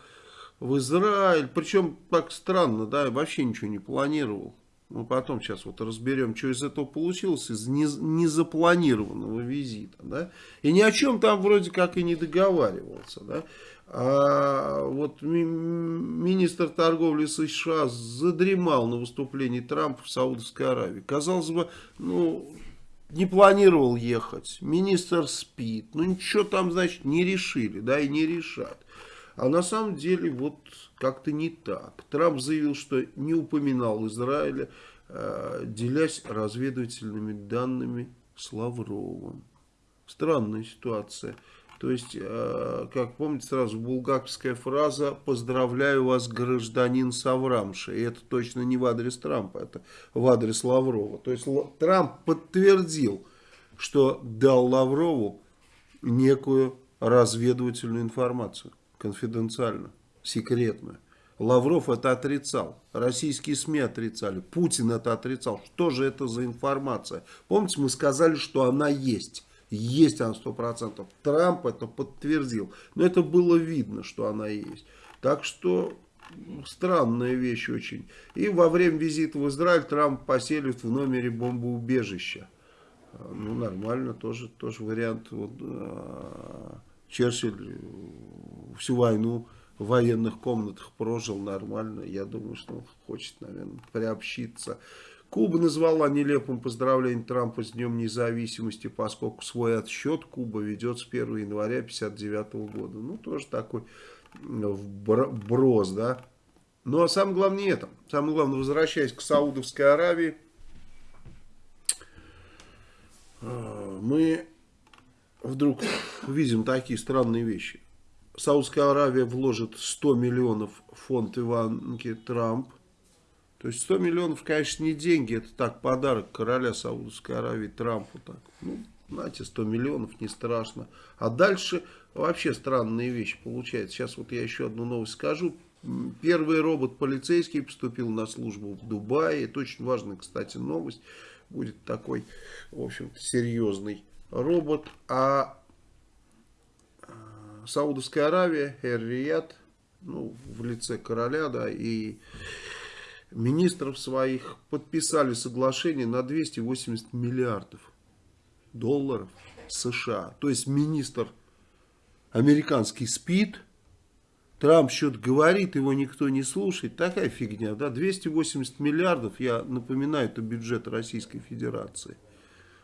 в Израиль. Причем так странно, да, вообще ничего не планировал. Мы потом сейчас вот разберем, что из этого получилось, из незапланированного визита. Да? И ни о чем там вроде как и не договаривался. Да? А вот министр торговли США задремал на выступлении Трампа в Саудовской Аравии. Казалось бы, ну, не планировал ехать, министр спит, ну ничего там, значит, не решили, да, и не решат. А на самом деле вот как-то не так. Трамп заявил, что не упоминал Израиля, э, делясь разведывательными данными с Лавровым. Странная ситуация. То есть, э, как помните, сразу булгаковская фраза «Поздравляю вас, гражданин Саврамши». И это точно не в адрес Трампа, это в адрес Лаврова. То есть, Трамп подтвердил, что дал Лаврову некую разведывательную информацию, конфиденциальную, секретную. Лавров это отрицал, российские СМИ отрицали, Путин это отрицал. Что же это за информация? Помните, мы сказали, что она есть. Есть она сто процентов. Трамп это подтвердил. Но это было видно, что она есть. Так что странная вещь очень. И во время визита в Израиль Трамп поселит в номере бомбоубежища. Ну, нормально, тоже, тоже вариант вот, Черчилль э, всю войну в военных комнатах прожил нормально. Я думаю, что он хочет, наверное, приобщиться. Куба назвала нелепым поздравление Трампа с Днем независимости, поскольку свой отсчет Куба ведет с 1 января 1959 года. Ну, тоже такой вброс, да. Ну, а самое главное это. Самое главное, возвращаясь к Саудовской Аравии, а, мы вдруг видим такие странные вещи. Саудская Аравия вложит 100 миллионов в фонд Иванки Трамп. То есть 100 миллионов, конечно, не деньги, это так, подарок короля Саудовской Аравии Трампу. Так. Ну, знаете, 100 миллионов не страшно. А дальше вообще странные вещи получаются. Сейчас вот я еще одну новость скажу. Первый робот полицейский поступил на службу в Дубае. Это очень важная, кстати, новость. Будет такой, в общем-то, серьезный робот. А Саудовская Аравия, Эр-Рияд, ну, в лице короля, да, и министров своих подписали соглашение на 280 миллиардов долларов США. То есть министр американский спит, Трамп что-то говорит, его никто не слушает. Такая фигня, да, 280 миллиардов, я напоминаю, это бюджет Российской Федерации.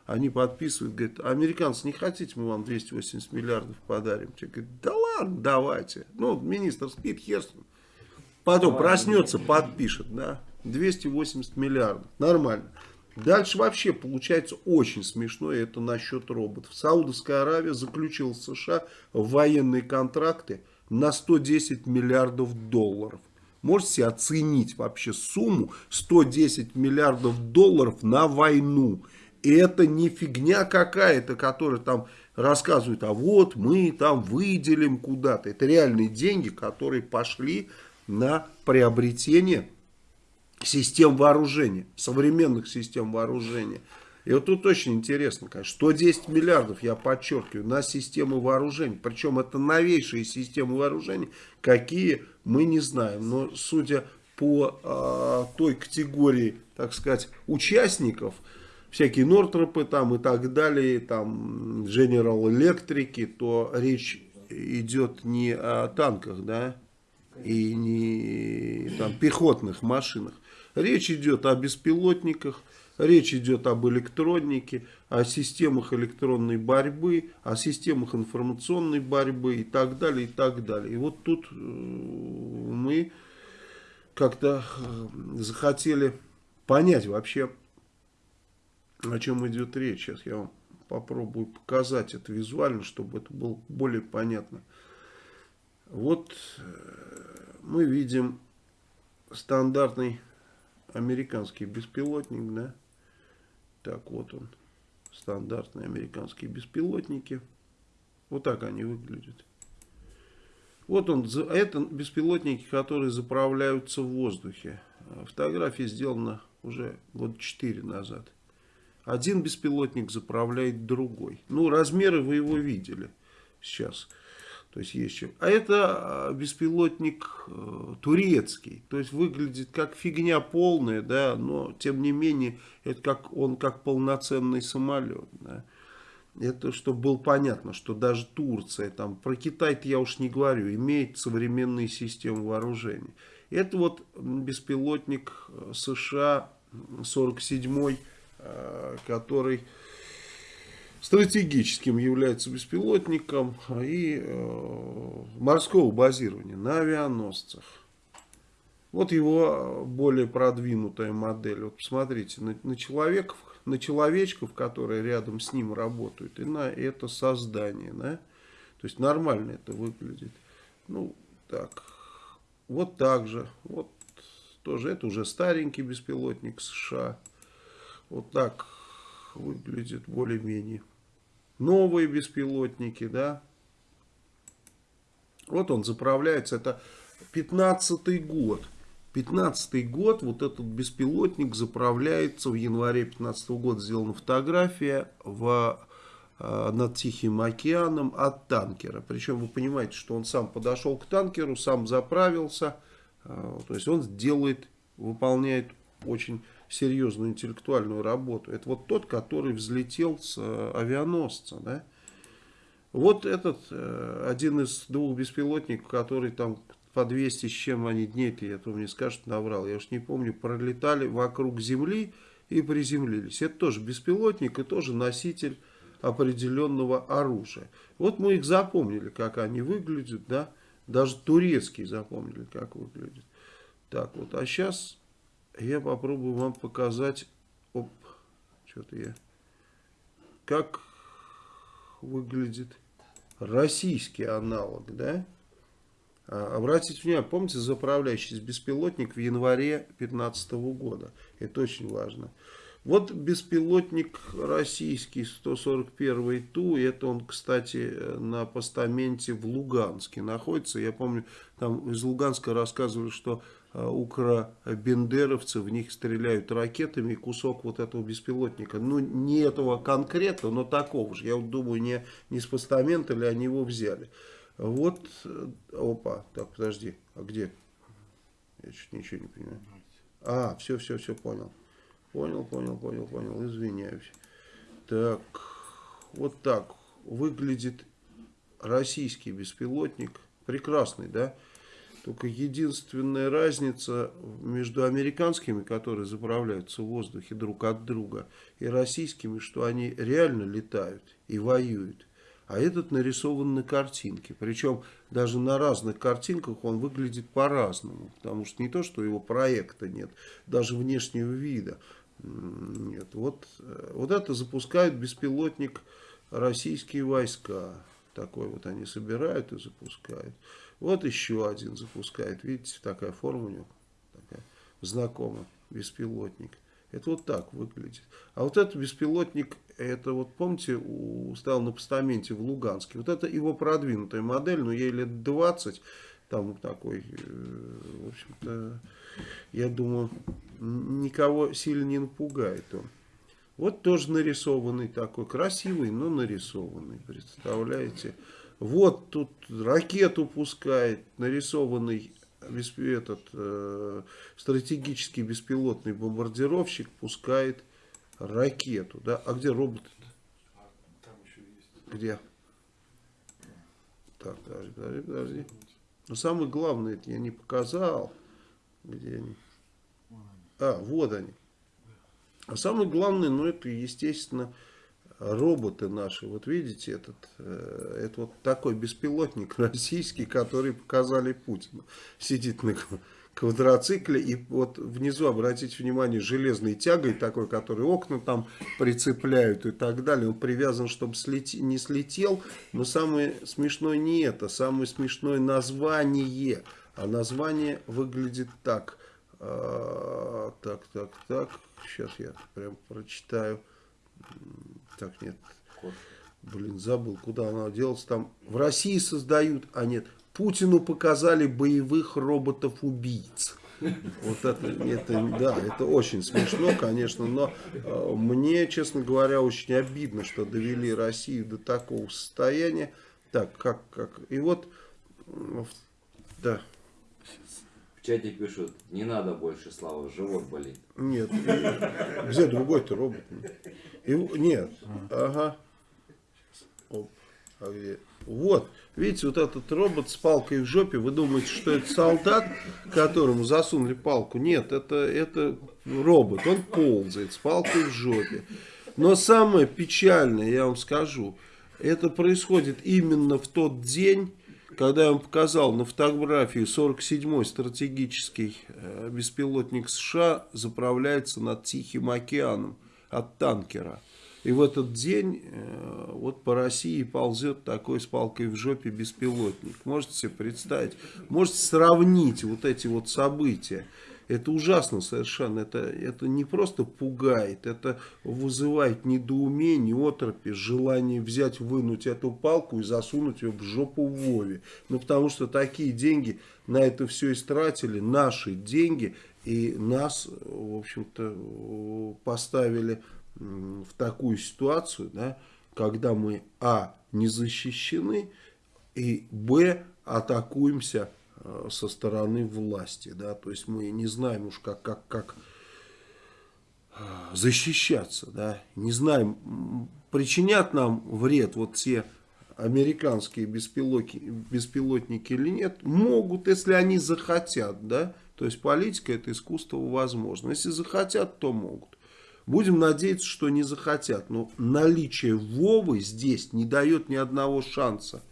Они подписывают, говорят, американцы, не хотите, мы вам 280 миллиардов подарим? Человек говорит, да ладно, давайте. Ну, министр спит, хер Потом проснется, подпишет, да. 280 миллиардов, нормально. Дальше вообще получается очень смешно, это насчет роботов. Саудовская Аравия заключила с США военные контракты на 110 миллиардов долларов. Можете оценить вообще сумму 110 миллиардов долларов на войну. И это не фигня какая-то, которая там рассказывает, а вот мы там выделим куда-то. Это реальные деньги, которые пошли на приобретение систем вооружения, современных систем вооружения. И вот тут очень интересно, конечно, 110 миллиардов, я подчеркиваю, на системы вооружений. Причем это новейшие системы вооружений, какие мы не знаем. Но судя по э, той категории, так сказать, участников, всякие Нортропы там и так далее, там General Electric, то речь идет не о танках, да, и не там пехотных машинах. Речь идет о беспилотниках, речь идет об электронике, о системах электронной борьбы, о системах информационной борьбы и так далее, и так далее. И вот тут э, мы как-то э, захотели понять вообще, о чем идет речь. Сейчас я вам попробую показать это визуально, чтобы это было более понятно. Вот э, мы видим стандартный американский беспилотник, да. Так, вот он, стандартные американские беспилотники. Вот так они выглядят. Вот он, это беспилотники, которые заправляются в воздухе. Фотография сделана уже год 4 назад. Один беспилотник заправляет другой. Ну, размеры вы его видели сейчас. То есть есть чем. А это а, беспилотник э, турецкий. То есть выглядит как фигня полная, да, но тем не менее это как, он как полноценный самолет. Да. Это чтобы было понятно, что даже Турция, там, про Китай-то я уж не говорю, имеет современные системы вооружения. Это вот беспилотник э, США 47 Э, который стратегическим является беспилотником и э, морского базирования на авианосцах. Вот его более продвинутая модель. Вот посмотрите, на, на человеков, на человечков, которые рядом с ним работают, и на это создание. Да? То есть нормально это выглядит. Ну, так. Вот так же. Вот тоже это уже старенький беспилотник США. Вот так выглядит более-менее. Новые беспилотники, да. Вот он заправляется. Это 15 год. 15 год вот этот беспилотник заправляется в январе 15 года сделана фотография в, э, над Тихим океаном от танкера. Причем вы понимаете, что он сам подошел к танкеру, сам заправился. Э, то есть он делает, выполняет очень серьезную интеллектуальную работу. Это вот тот, который взлетел с э, авианосца. Да? Вот этот, э, один из двух беспилотников, который там по 200 с чем они дней-то, я то мне скажут, наврал, я уж не помню, пролетали вокруг Земли и приземлились. Это тоже беспилотник и тоже носитель определенного оружия. Вот мы их запомнили, как они выглядят, да, даже турецкие запомнили, как выглядят. Так вот, а сейчас я попробую вам показать, оп, что-то я, как выглядит российский аналог, да? А, обратите внимание, помните заправляющийся беспилотник в январе 2015 года? Это очень важно. Вот беспилотник российский 141 Ту, это он, кстати, на постаменте в Луганске находится. Я помню, там из Луганска рассказывали, что укробендеровцы в них стреляют ракетами, кусок вот этого беспилотника, ну не этого конкретно, но такого же. Я вот думаю, не, не с постамента ли они его взяли. Вот, э, опа, так, подожди, а где? Я чуть ничего не понимаю. А, все, все, все, понял. Понял, понял, понял, понял, извиняюсь. Так, вот так выглядит российский беспилотник. Прекрасный, да? Только единственная разница между американскими, которые заправляются в воздухе друг от друга, и российскими, что они реально летают и воюют. А этот нарисован на картинке. Причем даже на разных картинках он выглядит по-разному. Потому что не то, что его проекта нет, даже внешнего вида нет. Вот, э, вот это запускают беспилотник российские войска. Такой вот они собирают и запускают. Вот еще один запускает. Видите, такая форма у него. Такая знакомая. Беспилотник. Это вот так выглядит. А вот этот беспилотник, это вот помните, у, стоял на постаменте в Луганске. Вот это его продвинутая модель, но ей лет 20. Там такой, э, в общем-то, я думаю, никого сильно не напугает он. Вот тоже нарисованный такой, красивый, но нарисованный, представляете. Вот тут ракету пускает, нарисованный этот э, стратегический беспилотный бомбардировщик пускает ракету. Да? А где робот? Где? Так, подожди, подожди, подожди. Но самое главное, это я не показал. Где они? А, вот они. А самое главное, ну это, естественно, роботы наши. Вот видите, этот, э, это вот такой беспилотник <laughs> российский, который показали Путину. Сидит на квадроцикле и вот внизу, обратите внимание, железной тягой такой, который окна там прицепляют и так далее. Он привязан, чтобы слети, не слетел. Но самое смешное не это, самое смешное название. А название выглядит так. А, так, так, так. Сейчас я прям прочитаю. Так, нет. Блин, забыл, куда она делась. Там в России создают, а нет. Путину показали боевых роботов-убийц. Вот это, это, да, это очень смешно, конечно, но э, мне, честно говоря, очень обидно, что довели Россию до такого состояния. Так, как, как, и вот, да. Чате пишут, не надо больше слава, живот болит. Нет, где другой-то робот? И, нет, ага. Оп, а? Вот, видите, вот этот робот с палкой в жопе, вы думаете, что это солдат, которому засунули палку? Нет, это, это робот, он ползает с палкой в жопе. Но самое печальное, я вам скажу, это происходит именно в тот день, когда я вам показал на фотографии 47-й стратегический э, беспилотник США заправляется над Тихим океаном от танкера. И в этот день э, вот по России ползет такой с палкой в жопе беспилотник. Можете себе представить? Можете сравнить вот эти вот события. Это ужасно совершенно. Это, это не просто пугает, это вызывает недоумение, отропи, желание взять, вынуть эту палку и засунуть ее в жопу Вове. Ну, потому что такие деньги на это все истратили, наши деньги, и нас, в общем-то, поставили в такую ситуацию, да, когда мы, а, не защищены, и, б, атакуемся со стороны власти, да, то есть мы не знаем уж как, как, как э, защищаться, да, не знаем, причинят нам вред вот те американские беспилотники, беспилотники или нет, могут, если они захотят, да, то есть политика это искусство возможно. Если захотят, то могут. Будем надеяться, что не захотят. Но наличие Вовы здесь не дает ни одного шанса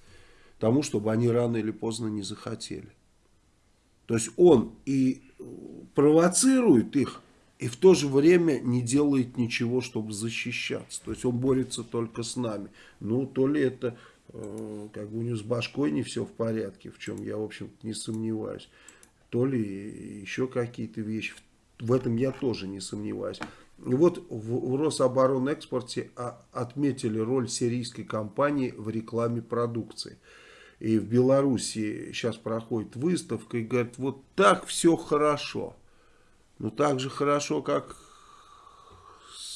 тому, чтобы они рано или поздно не захотели. То есть он и провоцирует их, и в то же время не делает ничего, чтобы защищаться. То есть он борется только с нами. Ну, то ли это, э, как бы у него с башкой не все в порядке, в чем я, в общем-то, не сомневаюсь. То ли еще какие-то вещи. В этом я тоже не сомневаюсь. И вот в, в Рособоронэкспорте а, отметили роль сирийской компании в рекламе продукции. И в Беларуси сейчас проходит выставка и говорят, вот так все хорошо. Ну так же хорошо, как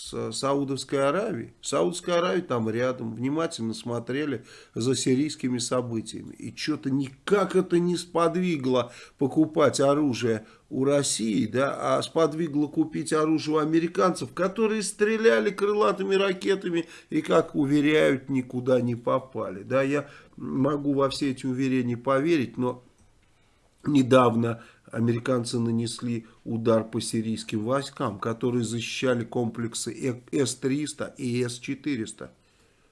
с Саудовской Аравией. Саудовская Аравия там рядом. Внимательно смотрели за сирийскими событиями. И что-то никак это не сподвигло покупать оружие у России, да, а сподвигло купить оружие у американцев, которые стреляли крылатыми ракетами и, как уверяют, никуда не попали. Да, я могу во все эти уверения поверить, но недавно американцы нанесли удар по сирийским войскам, которые защищали комплексы С-300 и С-400.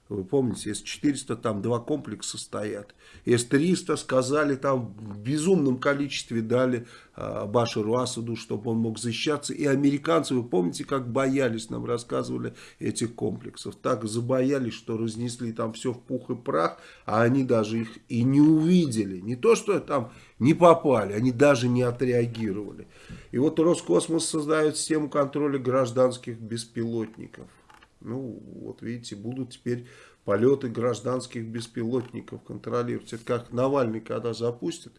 Вы помните, С-400 там два комплекса стоят. С-300 сказали там в безумном количестве дали а, Башару Асаду, чтобы он мог защищаться. И американцы, вы помните, как боялись, нам рассказывали этих комплексов. Так забоялись, что разнесли там все в пух и прах, а они даже их и не увидели. Не то, что там не попали, они даже не отреагировали. И вот Роскосмос создает систему контроля гражданских беспилотников. Ну, вот видите, будут теперь полеты гражданских беспилотников контролировать. Это как Навальный, когда запустит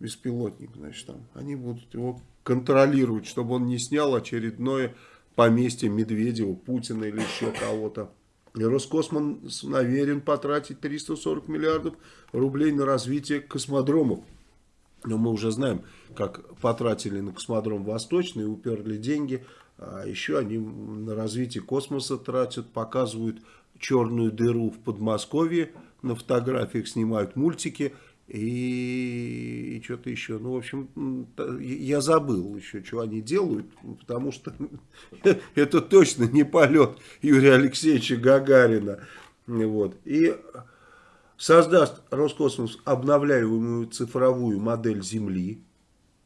беспилотник, значит, там, они будут его контролировать, чтобы он не снял очередное поместье Медведева, Путина или еще кого-то. И Роскосмос намерен потратить 340 миллиардов рублей на развитие космодромов. Но мы уже знаем, как потратили на космодром Восточный, уперли деньги а еще они на развитие космоса тратят, показывают черную дыру в Подмосковье, на фотографиях снимают мультики и, и что-то еще. Ну, в общем, я забыл еще, что они делают, потому что <laughs> это точно не полет Юрия Алексеевича Гагарина. Вот. И создаст Роскосмос обновляемую цифровую модель Земли.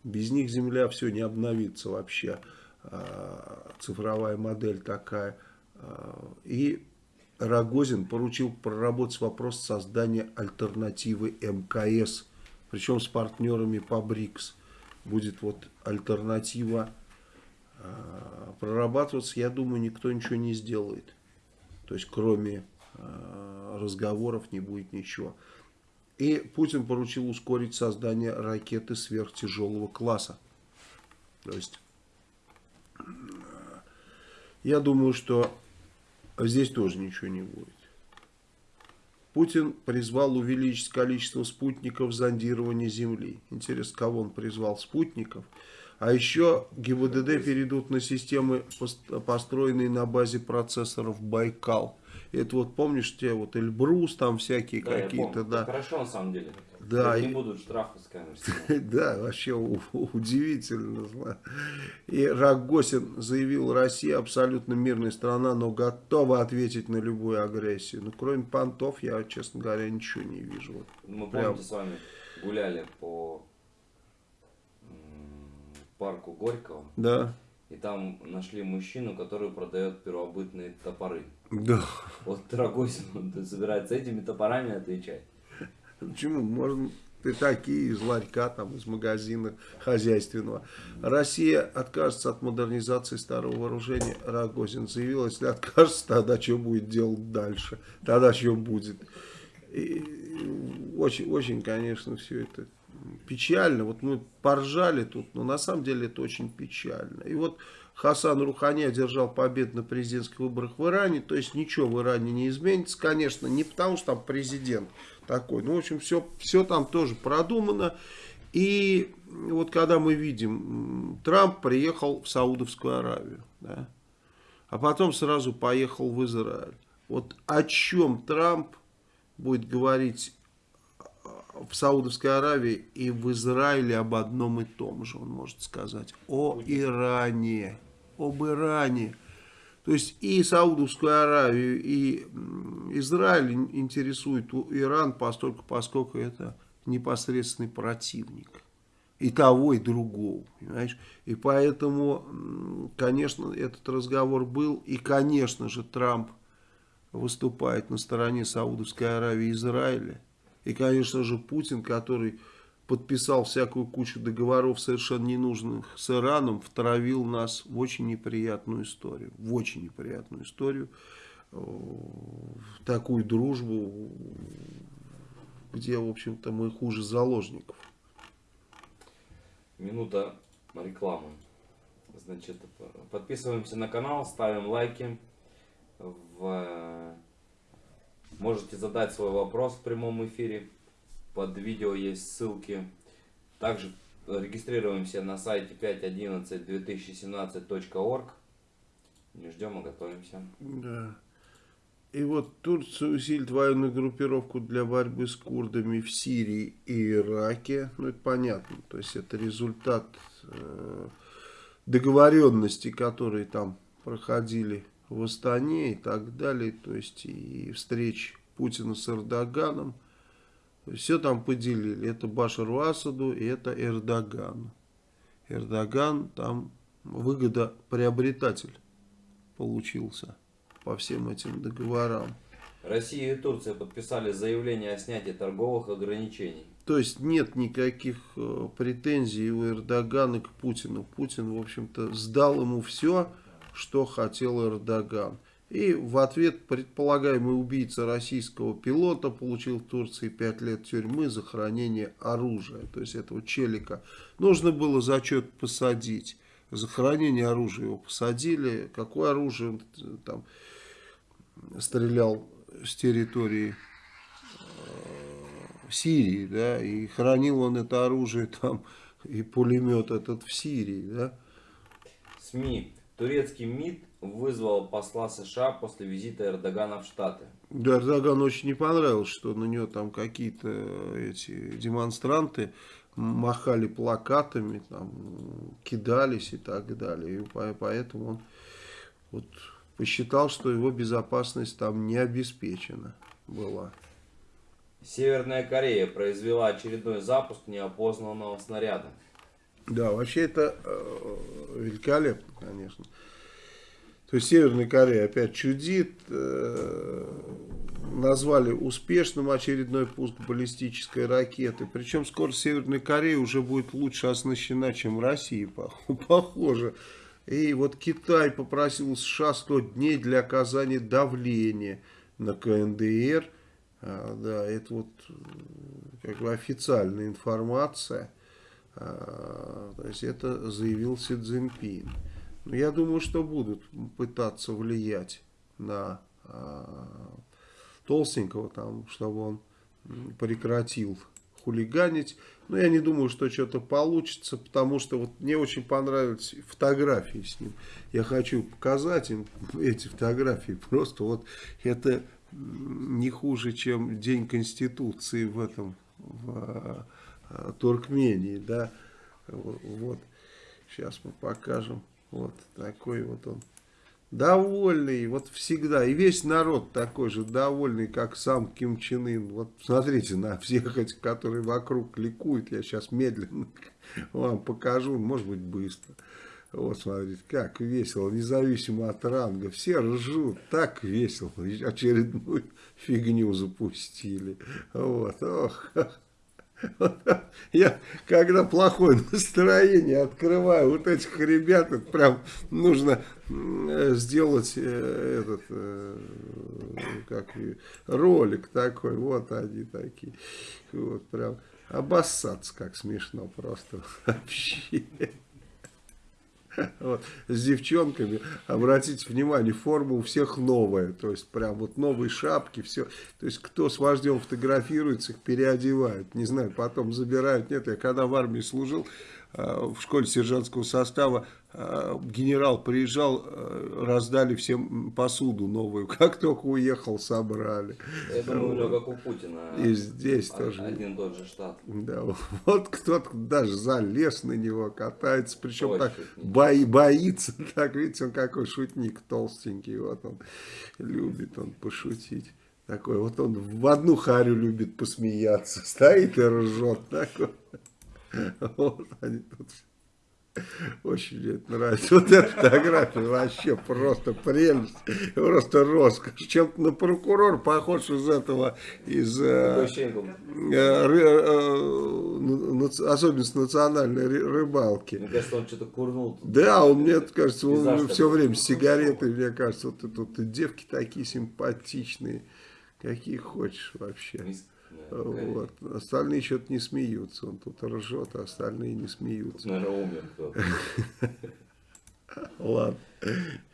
Без них Земля все не обновится вообще. Э, цифровая модель такая. Э, и Рогозин поручил проработать вопрос создания альтернативы МКС, причем с партнерами по БРИКС. Будет вот альтернатива э, прорабатываться, я думаю, никто ничего не сделает. То есть, кроме разговоров не будет ничего. И Путин поручил ускорить создание ракеты сверхтяжелого класса. То есть я думаю, что здесь тоже ничего не будет. Путин призвал увеличить количество спутников зондирования Земли. Интересно, кого он призвал? Спутников. А еще ГИБДД перейдут на системы, построенные на базе процессоров Байкал. Это вот помнишь, те вот Эльбрус, там всякие да, какие-то, да. Хорошо на самом деле. Да. не будут штрафы с камер <laughs> Да, вообще удивительно. И Рогосин заявил, Россия абсолютно мирная страна, но готова ответить на любую агрессию. Ну, кроме понтов, я, честно говоря, ничего не вижу. Мы, помните, с вами гуляли по парку Горького. Да. И там нашли мужчину, который продает первобытные топоры. Да. Вот Рогозин, он собирается этими топорами отвечать. Почему? Можно ты такие из ларька, там, из магазина хозяйственного. Россия откажется от модернизации старого вооружения. Рогозин заявил, если откажется, тогда что будет делать дальше? Тогда что будет? И очень, очень, конечно, все это печально. Вот мы поржали тут, но на самом деле это очень печально. И вот Хасан Рухани одержал победу на президентских выборах в Иране. То есть ничего в Иране не изменится, конечно. Не потому, что там президент такой. Ну, в общем, все, все там тоже продумано. И вот когда мы видим, Трамп приехал в Саудовскую Аравию, да, а потом сразу поехал в Израиль. Вот о чем Трамп будет говорить в Саудовской Аравии и в Израиле об одном и том же, он может сказать, о Иране, об Иране. То есть и Саудовскую Аравию, и Израиль интересует Иран, постольку, поскольку это непосредственный противник. И того, и другого, понимаешь? И поэтому, конечно, этот разговор был, и, конечно же, Трамп выступает на стороне Саудовской Аравии и Израиля. И, конечно же, Путин, который подписал всякую кучу договоров совершенно ненужных с Ираном, втравил нас в очень неприятную историю. В очень неприятную историю. В такую дружбу, где, в общем-то, мы хуже заложников. Минута рекламы. Значит, подписываемся на канал, ставим лайки. В... Можете задать свой вопрос в прямом эфире. Под видео есть ссылки. Также регистрируемся на сайте 511-2017.org. Не ждем, а готовимся. Да. И вот Турция усилит военную группировку для борьбы с курдами в Сирии и Ираке. Ну, это понятно. То есть, это результат э, договоренности, которые там проходили в Астане и так далее. То есть, и встреч Путина с Эрдоганом. Все там поделили. Это Башару Асаду и это Эрдогану. Эрдоган там выгодоприобретатель получился по всем этим договорам. Россия и Турция подписали заявление о снятии торговых ограничений. То есть нет никаких э, претензий у Эрдогана к Путину. Путин, в общем-то, сдал ему все, что хотел Эрдоган. И в ответ предполагаемый убийца российского пилота получил в Турции 5 лет тюрьмы за хранение оружия. То есть этого челика нужно было зачет посадить. За хранение оружия его посадили. Какое оружие он э, там стрелял с территории э, Сирии, да, и хранил он это оружие там, и пулемет этот в Сирии, да. СМИ. Турецкий МИД вызвал посла США после визита Эрдогана в Штаты. Да, Эрдогану очень не понравилось, что на него там какие-то эти демонстранты махали плакатами, там, кидались и так далее. И поэтому он вот посчитал, что его безопасность там не обеспечена была. Северная Корея произвела очередной запуск неопознанного снаряда. Да, вообще это э, великолепно, конечно. То есть Северная Корея опять чудит. Э, назвали успешным очередной пуск баллистической ракеты. Причем скоро Северная Корея уже будет лучше оснащена, чем Россия, <laughs> похоже. И вот Китай попросил США 100 дней для оказания давления на КНДР. А, да, это вот как бы официальная информация. А, то есть это заявил Си Цзиньпин. Но я думаю, что будут пытаться влиять на а, Толстенького, там, чтобы он прекратил хулиганить. Но я не думаю, что что-то получится, потому что вот мне очень понравились фотографии с ним. Я хочу показать им <laughs> эти фотографии. Просто вот это не хуже, чем День Конституции в этом, в Туркмении, да. Вот, сейчас мы покажем. Вот такой вот он довольный, вот всегда. И весь народ такой же довольный, как сам Ким Чен Ын. Вот смотрите на всех этих, которые вокруг ликуют. Я сейчас медленно <laughs> вам покажу, может быть быстро. Вот смотрите, как весело, независимо от ранга. Все ржут, так весело. Очередную <laughs> фигню запустили. Вот, ох. <laughs> Я, когда плохое настроение, открываю вот этих ребят, это прям нужно сделать э, этот, э, как ролик такой, вот они такие, вот прям обоссаться как смешно просто <laughs> вообще. Вот. С девчонками, обратите внимание, форма у всех новая. То есть, прям вот новые шапки, все. То есть, кто с вождем фотографируется, их переодевают. Не знаю, потом забирают. Нет, я когда в армии служил, в школе сержантского состава э, генерал приезжал, э, раздали всем посуду новую. <laughs> Как только уехал, собрали. Я думаю, него как у Путина. И здесь тоже. Один тот же штат. Да, <laughs> вот кто-то даже залез на него, катается, причем Ой, так шутник. бои, боится, <laughs> так, видите, он какой шутник толстенький, вот он любит он пошутить. Такой, вот он в одну харю любит посмеяться, стоит и ржет, такой. <laughs> Вот они тут очень мне это нравится. Вот эта фотография вообще просто прелесть, просто роскошь. Чем-то на прокурор похож из этого, из... э, Э, э, особенность национальной ры- рыбалки. Мне кажется, он что-то курнул. тут. Да, он мне кажется, он все время с сигаретой, мне кажется, вот и девки такие симпатичные, какие хочешь вообще. Вот. Остальные что-то не смеются, он тут ржет, а остальные не смеются. наверное, умер кто-то. <laughs> Ладно,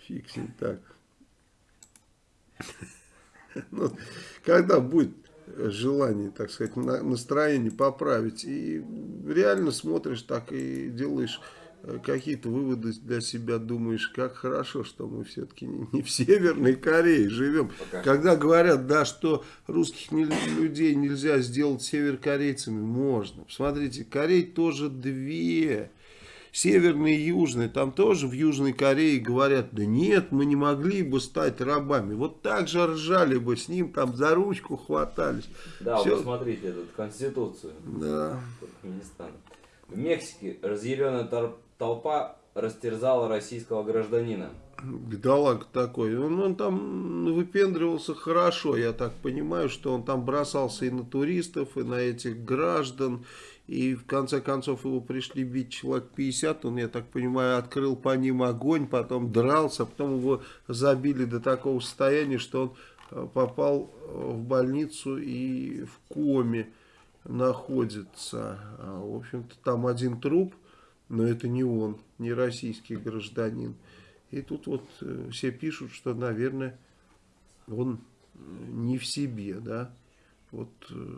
фиг с ним так. <laughs> Ну, когда будет желание, так сказать, на- настроение поправить, и реально смотришь так и делаешь какие-то выводы для себя, думаешь, как хорошо, что мы все-таки не, не в Северной Корее живем. Пока. Когда говорят, да, что русских не- людей нельзя сделать северокорейцами, можно. Посмотрите, Корей тоже две. Северные и южные, там тоже в Южной Корее говорят, да нет, мы не могли бы стать рабами. Вот так же ржали бы с ним, там за ручку хватались. Да, Всё. вы смотрите эту конституцию Да. Туркменистана. В Мексике разъяренная тор- толпа растерзала российского гражданина. Бедолаг такой. Он, он там выпендривался хорошо. Я так понимаю, что он там бросался и на туристов, и на этих граждан. И в конце концов его пришли бить человек 50. Он, я так понимаю, открыл по ним огонь, потом дрался. Потом его забили до такого состояния, что он э, попал э, в больницу и в коме находится. А, В общем-то, там один труп, но это не он, не российский гражданин. И тут вот э, все пишут, что, наверное, он э, не в себе, да. Вот э,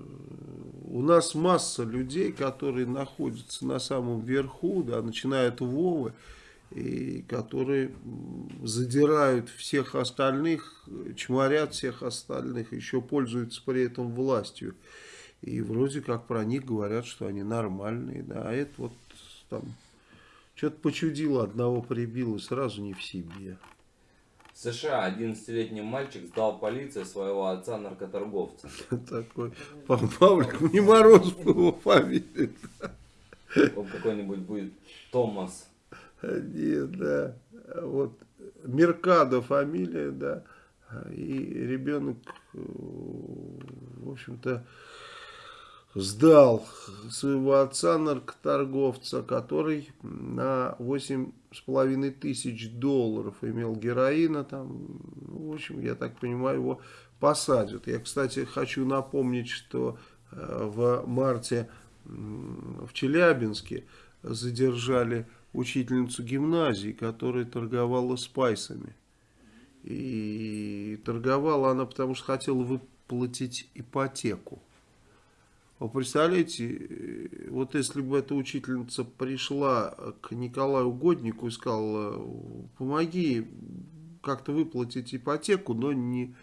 у нас масса людей, которые находятся на самом верху, да, начиная от Вовы, и которые задирают всех остальных, чморят всех остальных, еще пользуются при этом властью. И вроде как про них говорят, что они нормальные, да, а это вот там что-то почудило, одного прибило, сразу не в себе. В США 11-летний мальчик сдал полиции своего отца-наркоторговца. <laughs> Такой Пав- Павлик, не Мороз его фамилии. Он какой-нибудь будет Томас. Нет, да. Вот Меркадо фамилия, да. И ребенок, э, в общем-то, сдал своего отца наркоторговца, который на 8,5 тысяч долларов имел героина там. Ну, в общем, я так понимаю, его посадят. Я, кстати, хочу напомнить, что э, в марте в Челябинске задержали учительницу гимназии, которая торговала спайсами. И торговала она, потому что хотела выплатить ипотеку. Вы представляете, э, вот если бы эта учительница пришла к Николаю Годнику и сказала, помоги как-то выплатить ипотеку, но не,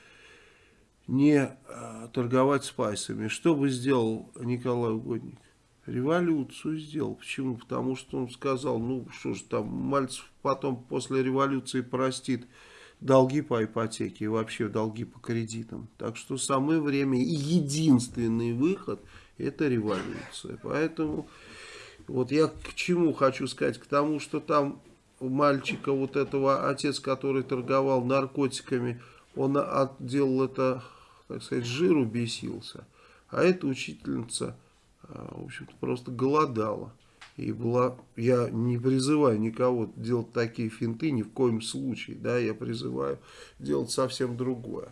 не э, торговать спайсами, что бы сделал Николай Угодник? Революцию сделал. Почему? Потому что он сказал, ну что ж там, Мальцев потом после революции простит долги по ипотеке и вообще долги по кредитам. Так что самое время и единственный выход это революция. Поэтому вот я к чему хочу сказать? К тому, что там у мальчика вот этого отец, который торговал наркотиками, он делал это, так сказать, жиру бесился. А эта учительница, а, в общем-то, просто голодала. И была, я не призываю никого делать такие финты ни в коем случае, да, я призываю делать совсем другое.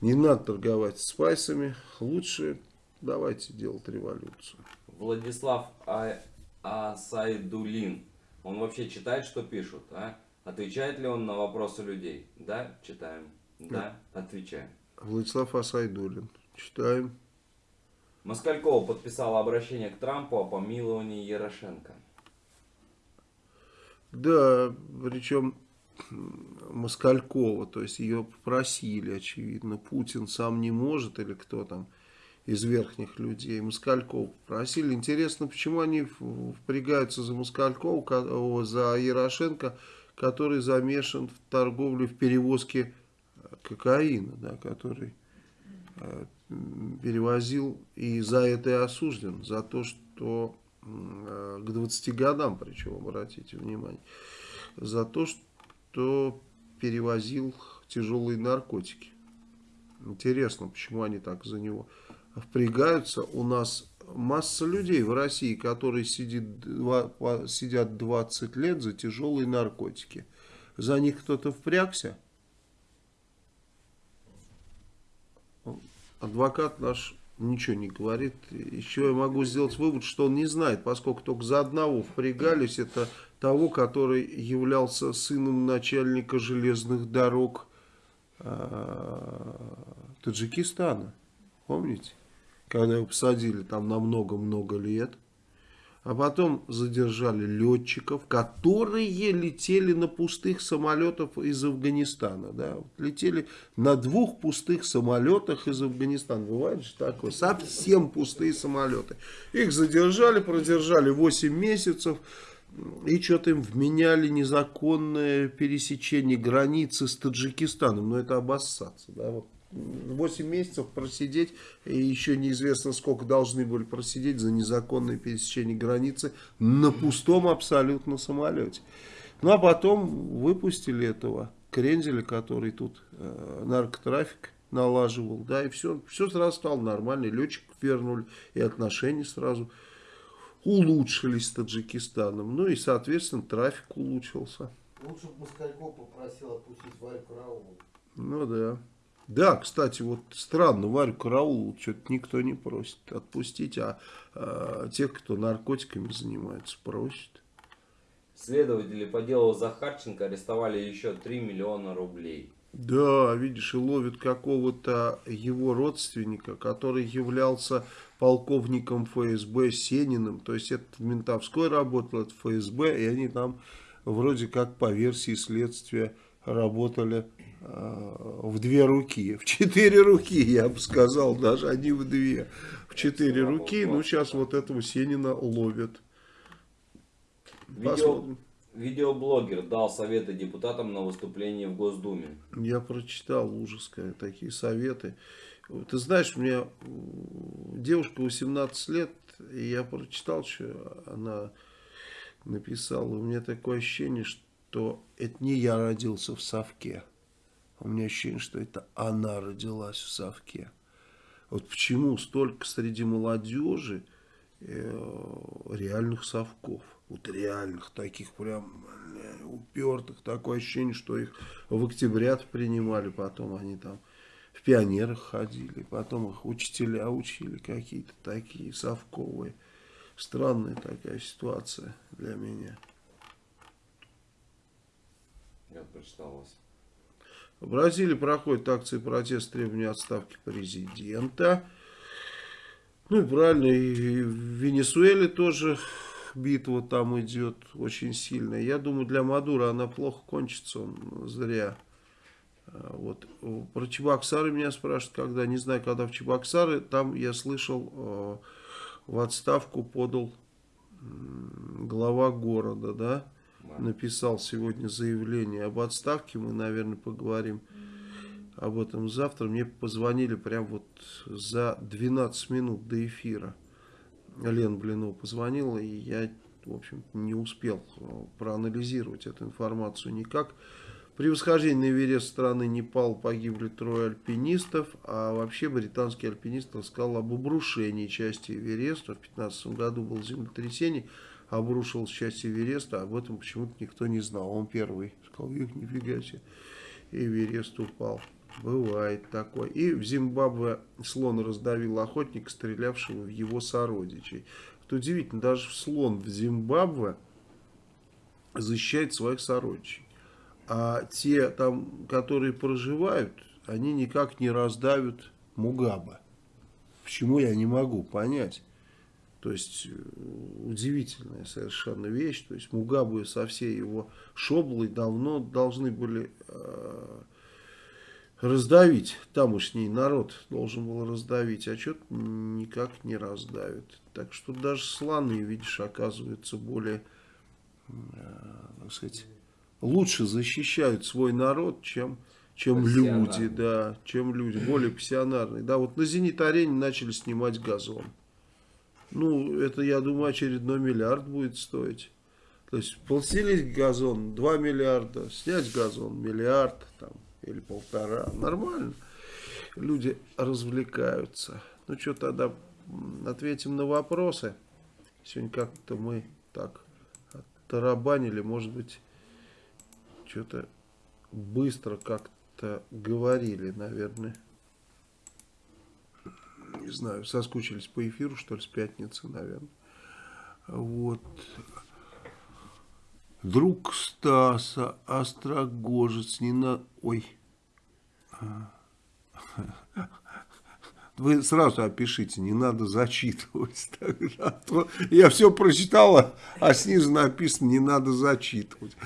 Не надо торговать спайсами, лучше давайте делать революцию. Владислав а... Асайдулин. Он вообще читает, что пишут, а? Отвечает ли он на вопросы людей? Да, читаем. Да, отвечаем. Владислав Асайдулин. Читаем. Москалькова подписала обращение к Трампу о помиловании Ярошенко. Да, причем Москалькова, то есть ее попросили, очевидно, Путин сам не может или кто там из верхних людей, Москалькова попросили. Интересно, почему они впрягаются за Москалькова, за Ярошенко, который замешан в торговле, в перевозке кокаина, да, который э, перевозил и за это и осужден, за то, что э, к 20 годам, причем, обратите внимание, за то, что перевозил тяжелые наркотики. Интересно, почему они так за него впрягаются. У нас масса людей в России, которые сидит, сидят 20 лет за тяжелые наркотики. За них кто-то впрягся? Адвокат наш ничего не говорит. Еще я могу сделать вывод, что он не знает, поскольку только за одного впрягались. Это того, который являлся сыном начальника железных дорог э, Таджикистана. Помните? Когда его посадили там на много-много лет. А потом задержали летчиков, которые летели на пустых самолетах из Афганистана. Да? Летели на двух пустых самолетах из Афганистана. Бывает же такое. Совсем пустые самолеты. Их задержали, продержали 8 месяцев. И что-то им вменяли незаконное пересечение границы с Таджикистаном. Но это обоссаться. Да? Вот 8 месяцев просидеть, и еще неизвестно сколько должны были просидеть за незаконное пересечение границы на пустом абсолютно самолете. Ну а потом выпустили этого Крензеля, который тут э, наркотрафик налаживал, да, и все, все сразу стало нормально, летчиков вернули, и отношения сразу улучшились с Таджикистаном, ну и, соответственно, трафик улучшился. Лучше бы Москальков попросил отпустить Варю Караулу. Ну да. Да, кстати, вот странно, Варю Караулу что-то никто не просит отпустить, а, а тех, кто наркотиками занимается, просит. Следователи по делу Захарченко арестовали еще 3 миллиона рублей. Да, видишь, и ловят какого-то его родственника, который являлся полковником ФСБ Сениным. То есть это в ментовской работал, это ФСБ, и они там вроде как по версии следствия работали э, в две руки, в четыре руки, я бы сказал, даже они в две, в четыре руки, ну сейчас вот этого Сенина ловят. Видео, видеоблогер дал советы депутатам на выступление в Госдуме. Я прочитал ужас, такие советы. Ты знаешь, у меня девушка 18 лет, и я прочитал, что она написала. У меня такое ощущение, что то это не я родился в совке. У меня ощущение, что это она родилась в совке. Вот почему столько среди молодежи э, реальных совков. Вот реальных, таких прям упертых. Такое ощущение, что их в октябрят принимали, потом они там в пионерах ходили, потом их учителя учили какие-то такие совковые. Странная такая ситуация для меня. Я прочитал вас. В Бразилии проходит акции протеста требования отставки президента. Ну и правильно, и в Венесуэле тоже битва там идет очень сильная. Я думаю, для Мадура она плохо кончится, он зря. А, вот. Про Чебоксары меня спрашивают, когда, не знаю, когда в Чебоксары, там я слышал, а, в отставку подал глава города, да, написал сегодня заявление об отставке. Мы, наверное, поговорим об этом завтра. Мне позвонили прям вот за 12 минут до эфира. Лен Блинов позвонила, и я, в общем не успел проанализировать эту информацию никак. При восхождении на Эверест страны Непал погибли трое альпинистов, а вообще британский альпинист рассказал об обрушении части Эвереста. В 2015 году было землетрясение обрушил часть Эвереста, об этом почему-то никто не знал. Он первый сказал, их нифига себе, Эверест упал. Бывает такое. И в Зимбабве слон раздавил охотника, стрелявшего в его сородичей. Это удивительно, даже слон в Зимбабве защищает своих сородичей. А те, там, которые проживают, они никак не раздавят Мугаба. почему я не могу понять. То есть э, удивительная совершенно вещь. То есть Мугабу со всей его шоблой давно должны были э, раздавить. Тамошний народ должен был раздавить, а что-то никак не раздавит. Так что даже слоны, видишь, оказываются более, э, так сказать, лучше защищают свой народ, чем, чем люди, да, чем люди, более пассионарные. Да, вот на Зенит-арене начали снимать газон. Ну, это, я думаю, очередной миллиард будет стоить. То есть, пластилить газон 2 миллиарда, снять газон миллиард там, или полтора. Нормально. Люди развлекаются. Ну, что тогда ответим на вопросы. Сегодня как-то мы так тарабанили, может быть, что-то быстро как-то говорили, наверное не знаю, соскучились по эфиру, что ли, с пятницы, наверное. Вот. Друг Стаса, Острогожец, не на... Ой. Вы сразу опишите, не надо зачитывать. Тогда. Я все прочитала, а снизу написано, не надо зачитывать.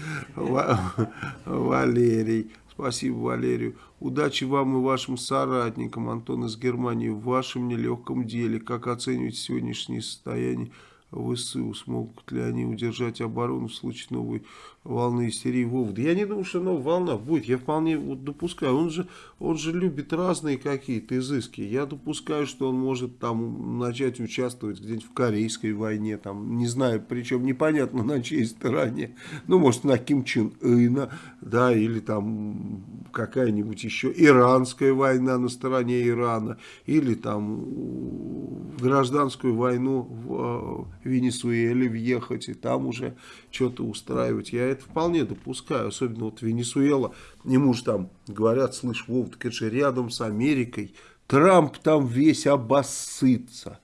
Валерий. Спасибо, Валерию. Удачи вам и вашим соратникам, Антон из Германии, в вашем нелегком деле. Как оцениваете сегодняшнее состояние ВСУ? Смогут ли они удержать оборону в случае новой волны истерии Вова? Да я не думаю, что новая волна будет. Я вполне вот допускаю. Он же, он же любит разные какие-то изыски. Я допускаю, что он может там начать участвовать где-нибудь в Корейской войне. Там, не знаю, причем непонятно <laughs> на чьей стороне. Ну, может, на Ким Чен Ына, да, или там какая-нибудь еще иранская война на стороне Ирана. Или там гражданскую войну в Венесуэле въехать и там уже что-то устраивать. Я это вполне допускаю, особенно вот Венесуэла, ему же там говорят, слышь, Вов, так это же рядом с Америкой, Трамп там весь обоссытся.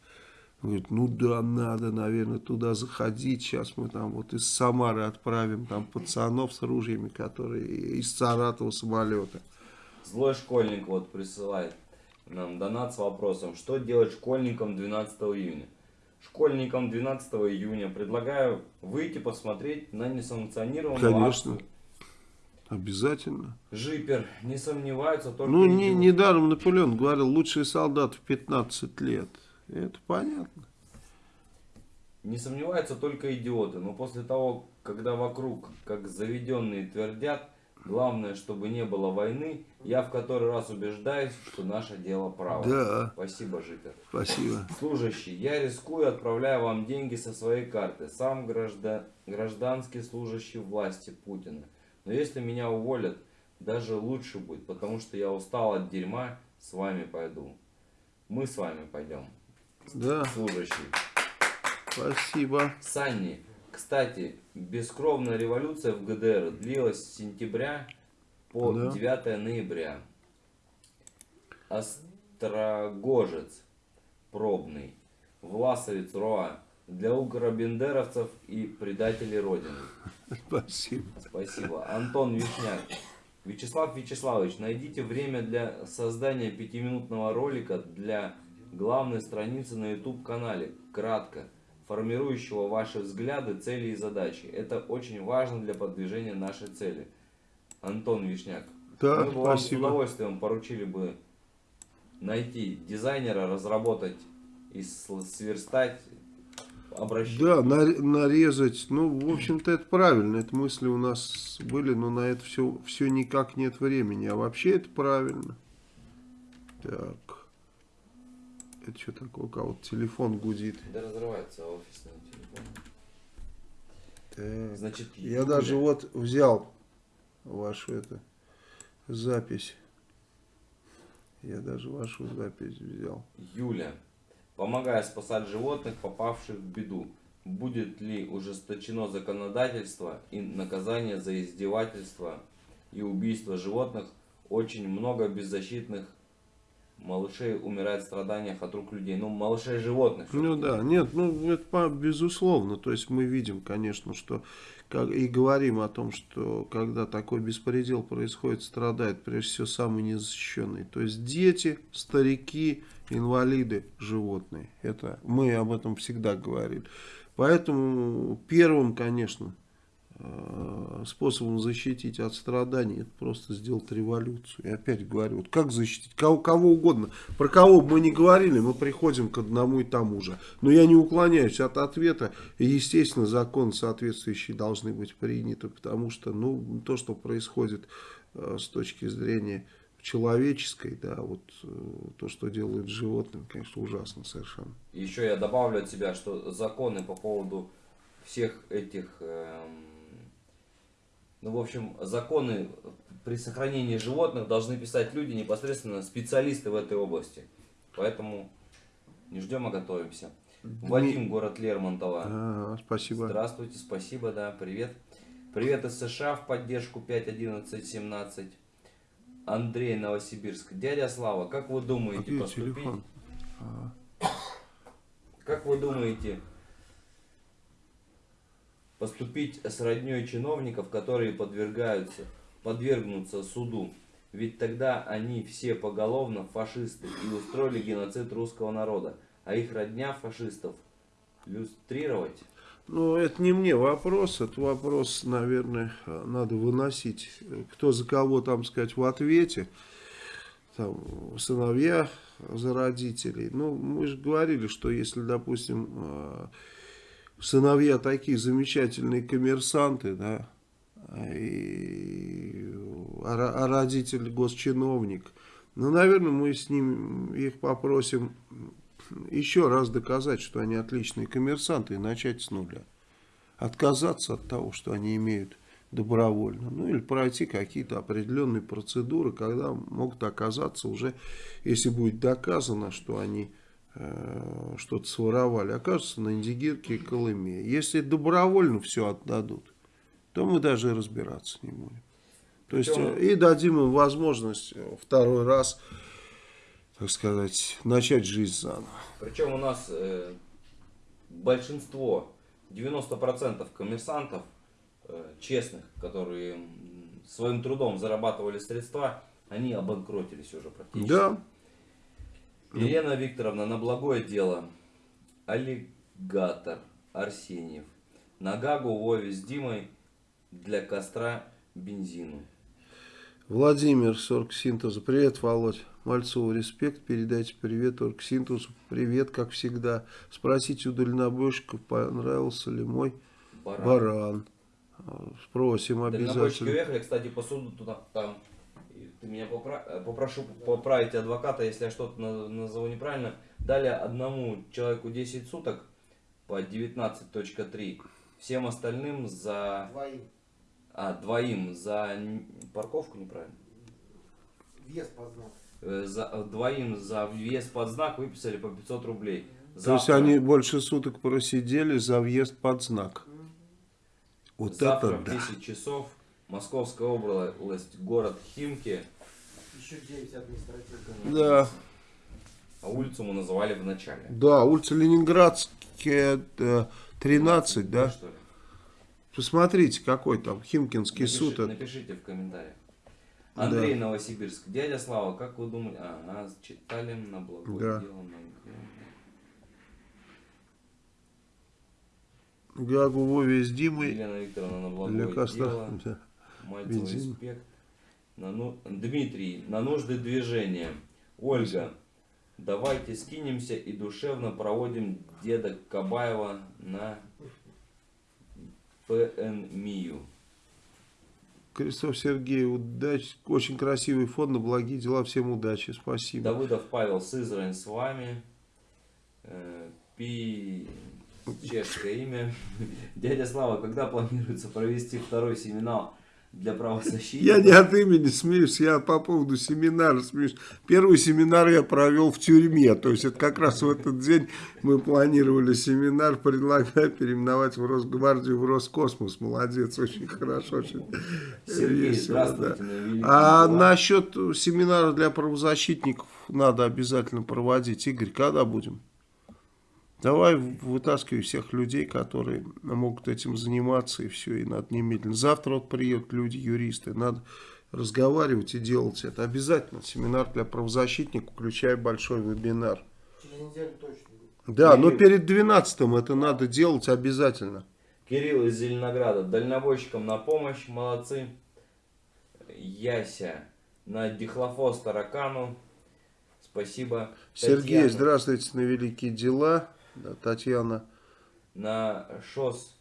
Говорит, ну да, надо, наверное, туда заходить. Сейчас мы там вот из Самары отправим там пацанов с ружьями, которые из Саратова самолета. Злой школьник вот присылает нам донат с вопросом, что делать школьникам 12 июня школьникам 12 июня предлагаю выйти посмотреть на несанкционированную Конечно. акцию. Обязательно. Жипер, не сомневаются только... Ну, не, недаром Наполеон говорил, лучший солдат в 15 лет. Это понятно. Не сомневаются только идиоты, но после того, когда вокруг, как заведенные твердят, Главное, чтобы не было войны. Я в который раз убеждаюсь, что наше дело право. Да. Спасибо, Житер. Спасибо. Служащий, я рискую, отправляя вам деньги со своей карты. Сам граждан, гражданский служащий власти Путина. Но если меня уволят, даже лучше будет, потому что я устал от дерьма, с вами пойду. Мы с вами пойдем. Да. Служащий. Спасибо. Санни, кстати, бескровная революция в ГДР длилась с сентября по да. 9 ноября. Острогожец пробный, Власовец Роа для укробендеровцев и предателей Родины. Спасибо. Спасибо. Антон Вишняк. Вячеслав Вячеславович, найдите время для создания пятиминутного ролика для главной страницы на YouTube канале. Кратко формирующего ваши взгляды, цели и задачи. Это очень важно для продвижения нашей цели. Антон Вишняк. Да, Мы бы вам с удовольствием поручили бы найти дизайнера, разработать и сверстать обращение. Да, нарезать. Ну, в общем-то, это правильно. Это мысли у нас были, но на это все, все никак нет времени. А вообще это правильно. Так. Это что такое? У кого-то телефон гудит. Да разрывается офисный телефон. Так. Значит, я даже вот взял вашу эту запись. Я даже вашу запись взял. Юля, помогая спасать животных, попавших в беду, будет ли ужесточено законодательство и наказание за издевательство и убийство животных? Очень много беззащитных малышей умирает в страданиях от рук людей. Ну, малышей животных. Ну да, нет, ну это безусловно. То есть мы видим, конечно, что как, и говорим о том, что когда такой беспредел происходит, страдает прежде всего самый незащищенный. То есть дети, старики, инвалиды, животные. Это мы об этом всегда говорили. Поэтому первым, конечно, способом защитить от страданий это просто сделать революцию. И опять говорю, вот как защитить? Кого, кого угодно. Про кого бы мы ни говорили, мы приходим к одному и тому же. Но я не уклоняюсь от ответа. И, естественно, законы соответствующие должны быть приняты, потому что ну, то, что происходит э, с точки зрения человеческой, да, вот э, то, что делают с животными, конечно, ужасно совершенно. Еще я добавлю от себя, что законы по поводу всех этих, эм, ну, в общем, законы при сохранении животных должны писать люди, непосредственно специалисты в этой области. Поэтому не ждем, а готовимся. Вадим, город Лермонтова. А, спасибо. Здравствуйте, спасибо, да, привет. Привет из США в поддержку 5.11.17. Андрей, Новосибирск. Дядя Слава, как вы А думаете где поступить? телефон? Как вы думаете поступить с родней чиновников, которые подвергаются, подвергнутся суду? Ведь тогда они все поголовно фашисты и устроили геноцид русского народа, а их родня фашистов люстрировать? Ну, это не мне вопрос, это вопрос, наверное, надо выносить, кто за кого, там сказать, в ответе, там, сыновья за родителей. Ну, мы же говорили, что если, допустим, э, сыновья такие замечательные коммерсанты, да, и, а, а родитель госчиновник, ну, наверное, мы с ним их попросим еще раз доказать, что они отличные коммерсанты и начать с нуля. Отказаться от того, что они имеют добровольно. Ну или пройти какие-то определенные процедуры, когда могут оказаться уже, если будет доказано, что они что-то своровали, окажутся на Индигирке и Колыме. Если добровольно все отдадут, то мы даже разбираться не будем. То есть э, и дадим им возможность э, второй раз, так сказать, начать жизнь заново. Причем у нас э, большинство, 90% коммерсантов э, честных, которые своим трудом зарабатывали средства, они обанкротились уже практически. Да, Елена Викторовна, на благое дело. Аллигатор Арсеньев. На Гагу Вове с Димой для костра бензину. Владимир, Оргсинтеза. Привет, Володь. Мальцову респект. Передайте привет Оргсинтезу. Привет, как всегда. Спросите у дальнобойщиков, понравился ли мой Баран. баран. Спросим Дальнобойщики обязательно. уехали, кстати, посуду туда, там. Ты меня попра- э, попрошу поправить адвоката, если я что-то на- назову неправильно. Дали одному человеку 10 суток по 19.3. Всем остальным за... Двоим. А, двоим за парковку неправильно. Вес под знак. Э, За, э, двоим за въезд под знак выписали по 500 рублей. То есть Завтра- они больше суток просидели за въезд под знак. Вот завтра это в да. 10 часов Московская область, город Химки. Еще 9 административных. Да, А улицу мы называли в начале. да, улица Ленинградская, э, 13, да? Что ли? Посмотрите, какой там Химкинский Напиши- суд. это. Напишите в комментариях. Андрей Новосибирск. Дядя Слава, как вы думаете? А, нас читали на благое Да. дело. на- Гагу Вове с Димой Елена Викторовна на благое костра. дело. Да. Мальцев Бензин. респект. На ну- Дмитрий, на нужды движения. Ольга, давайте скинемся и душевно проводим деда Кабаева на ПНМИю. Кристоф Сергей, удачи. Очень красивый фон на благие дела. Всем удачи. Спасибо. Давыдов Павел Сызрань с вами. Э, Пи... Чешское имя. <laughs> Дядя Слава, когда планируется провести второй семинар, для правозащитников. Я не от имени смеюсь, я по поводу семинара смеюсь. Первый семинар я провел в тюрьме. То есть это как раз в этот день мы планировали семинар. Предлагаю переименовать в Росгвардию в Роскосмос. Молодец, очень хорошо. Очень Сергей, весело, здравствуйте. да. А насчет семинара для правозащитников надо обязательно проводить. Игорь, когда будем? Давай вытаскивай всех людей, которые могут этим заниматься, и все, и надо немедленно. Завтра вот приедут люди, юристы, надо разговаривать и делать это. Обязательно семинар для правозащитников, включая большой вебинар. Через неделю точно будет. Да, но Кирилл. перед 12 это надо делать обязательно. Кирилл из Зеленограда. Дальнобойщикам на помощь. Молодцы. Яся. На дихлофос таракану. Спасибо. Сергей, Татьяна. здравствуйте на великие дела. Да, Татьяна, На ШОС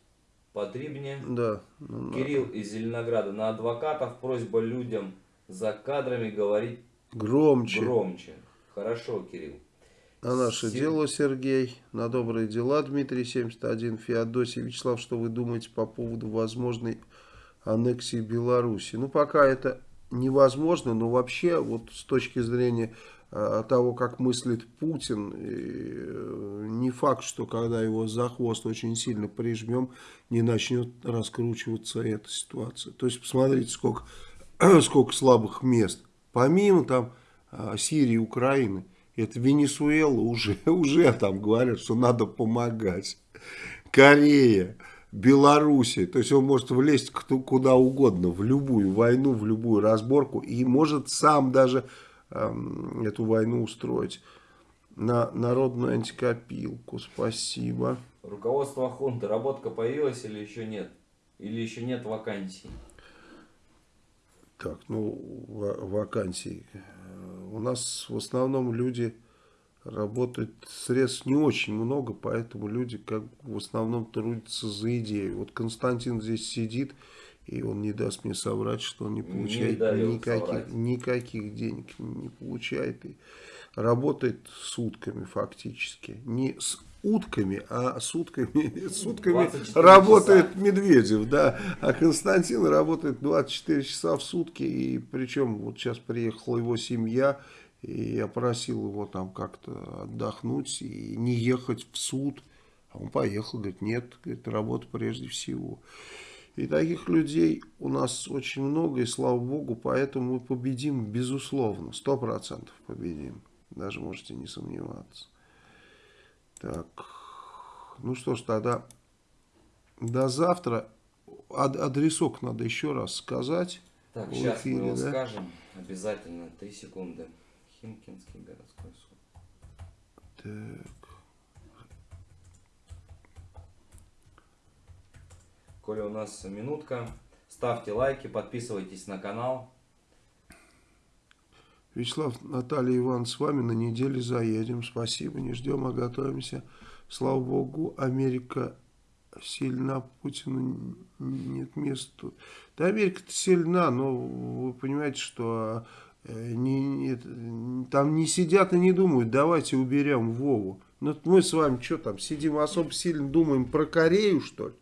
потребнее. да. ну, Кирилл из Зеленограда. На адвокатов просьба людям за кадрами говорить Громче. громче. Хорошо, Кирилл. На наше Сер- дело, Сергей. На добрые дела, Дмитрий 71. Феодосий Вячеслав, что вы думаете по поводу возможной аннексии Беларуси? Ну, пока это невозможно, но вообще, вот с точки зрения того, как мыслит Путин, э, не факт, что когда его за хвост очень сильно прижмем, не начнет раскручиваться эта ситуация. То есть, посмотрите, сколько, <clears throat> сколько слабых мест. Помимо там э, Сирии, Украины, это Венесуэла уже, <laughs> уже там говорят, что надо помогать. Корея, Белоруссия. То есть он может влезть куда угодно, в любую войну, в любую разборку. И может сам даже эту войну устроить. На народную антикопилку. Спасибо. Руководство хунты. Работка появилась или еще нет? Или еще нет вакансий? Так, ну, ва- вакансий. Э, У нас в основном люди работают, средств не очень много, поэтому люди как в основном трудятся за идею. Вот Константин здесь сидит, и он не даст мне соврать, что он не Не получает дает никаких, соврать. никаких денег, не получает. И работает сутками фактически. Не с утками, а сутками, <laughs> сутками 24 работает Медведев, да, а Константин работает 24 часа в сутки, и причем вот сейчас приехала его семья, и я просил его там как-то отдохнуть и не ехать в суд, а он поехал, говорит, нет, говорит, работа прежде всего. И таких людей у нас очень много, и слава богу, поэтому мы победим, безусловно, сто процентов победим, даже можете не сомневаться. Так, ну что ж, тогда до завтра. Ад- адресок надо еще раз сказать. Так, В сейчас эфире, мы его да? скажем. Обязательно. Три секунды. Химкинский городской суд. Так, Коли у нас минутка, ставьте лайки, подписывайтесь на канал. Вячеслав, Наталья Иван, с вами на неделе заедем. Спасибо, не ждем, а готовимся. Слава Богу, Америка сильна, Путину нет места. Да, Америка-то сильна, но вы понимаете, что э, не, не- там не сидят и не думают, давайте уберем Вову. Ну, мы с вами что там, сидим особо сильно думаем про Корею, что ли?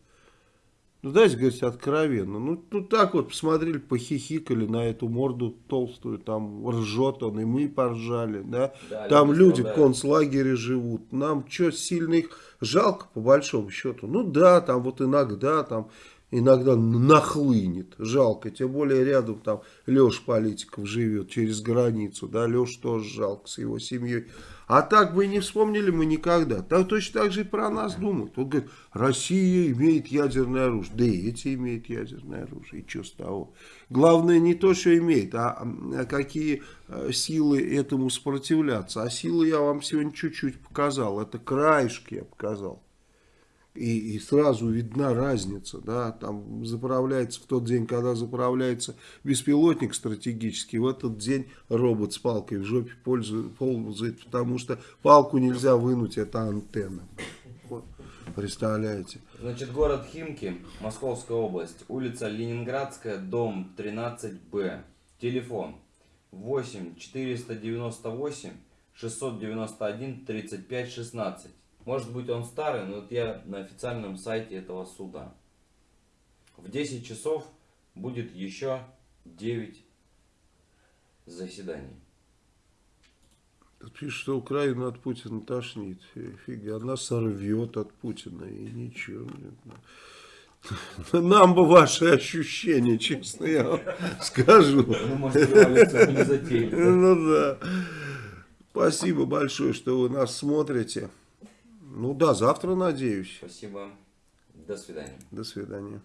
Ну, дайте говорить откровенно. Ну, ну, так вот, посмотрели, похихикали на эту морду толстую, там ржет он, и мы поржали, да. Да, там люди в концлагере живут. Нам что, сильно их жалко, по большому счету? Ну, да, там вот иногда, там, иногда нахлынет. Жалко, тем более рядом там Леша Политиков живет через границу, да, Леша тоже жалко с его семьей. А так бы и не вспомнили мы никогда. Так точно так же и про нас думают. Вот говорят, Россия имеет ядерное оружие. Да и эти имеют ядерное оружие. И что с того? Главное не то, что имеет, а, а какие э, силы этому сопротивляться. А силы я вам сегодня чуть-чуть показал. Это краешки я показал. И, и сразу видна разница, да, там заправляется в тот день, когда заправляется беспилотник стратегический, в этот день робот с палкой в жопе пользует, ползает, потому что палку нельзя вынуть, это антенна. Представляете. Значит, город Химки, Московская область, улица Ленинградская, дом 13Б. Телефон 8 498 691 35 16. Может быть он старый, но вот я на официальном сайте этого суда. В 10 часов будет еще 9 заседаний. Тут пишет, что Украина от Путина тошнит. Фи- Фига, она сорвет от Путина и ничего. Нам бы ваши ощущения, честно я вам скажу. Ну, может, революцию не затеяли. да? Ну да. Спасибо большое, что вы нас смотрите. Ну да, завтра надеюсь. Спасибо. До свидания. До свидания.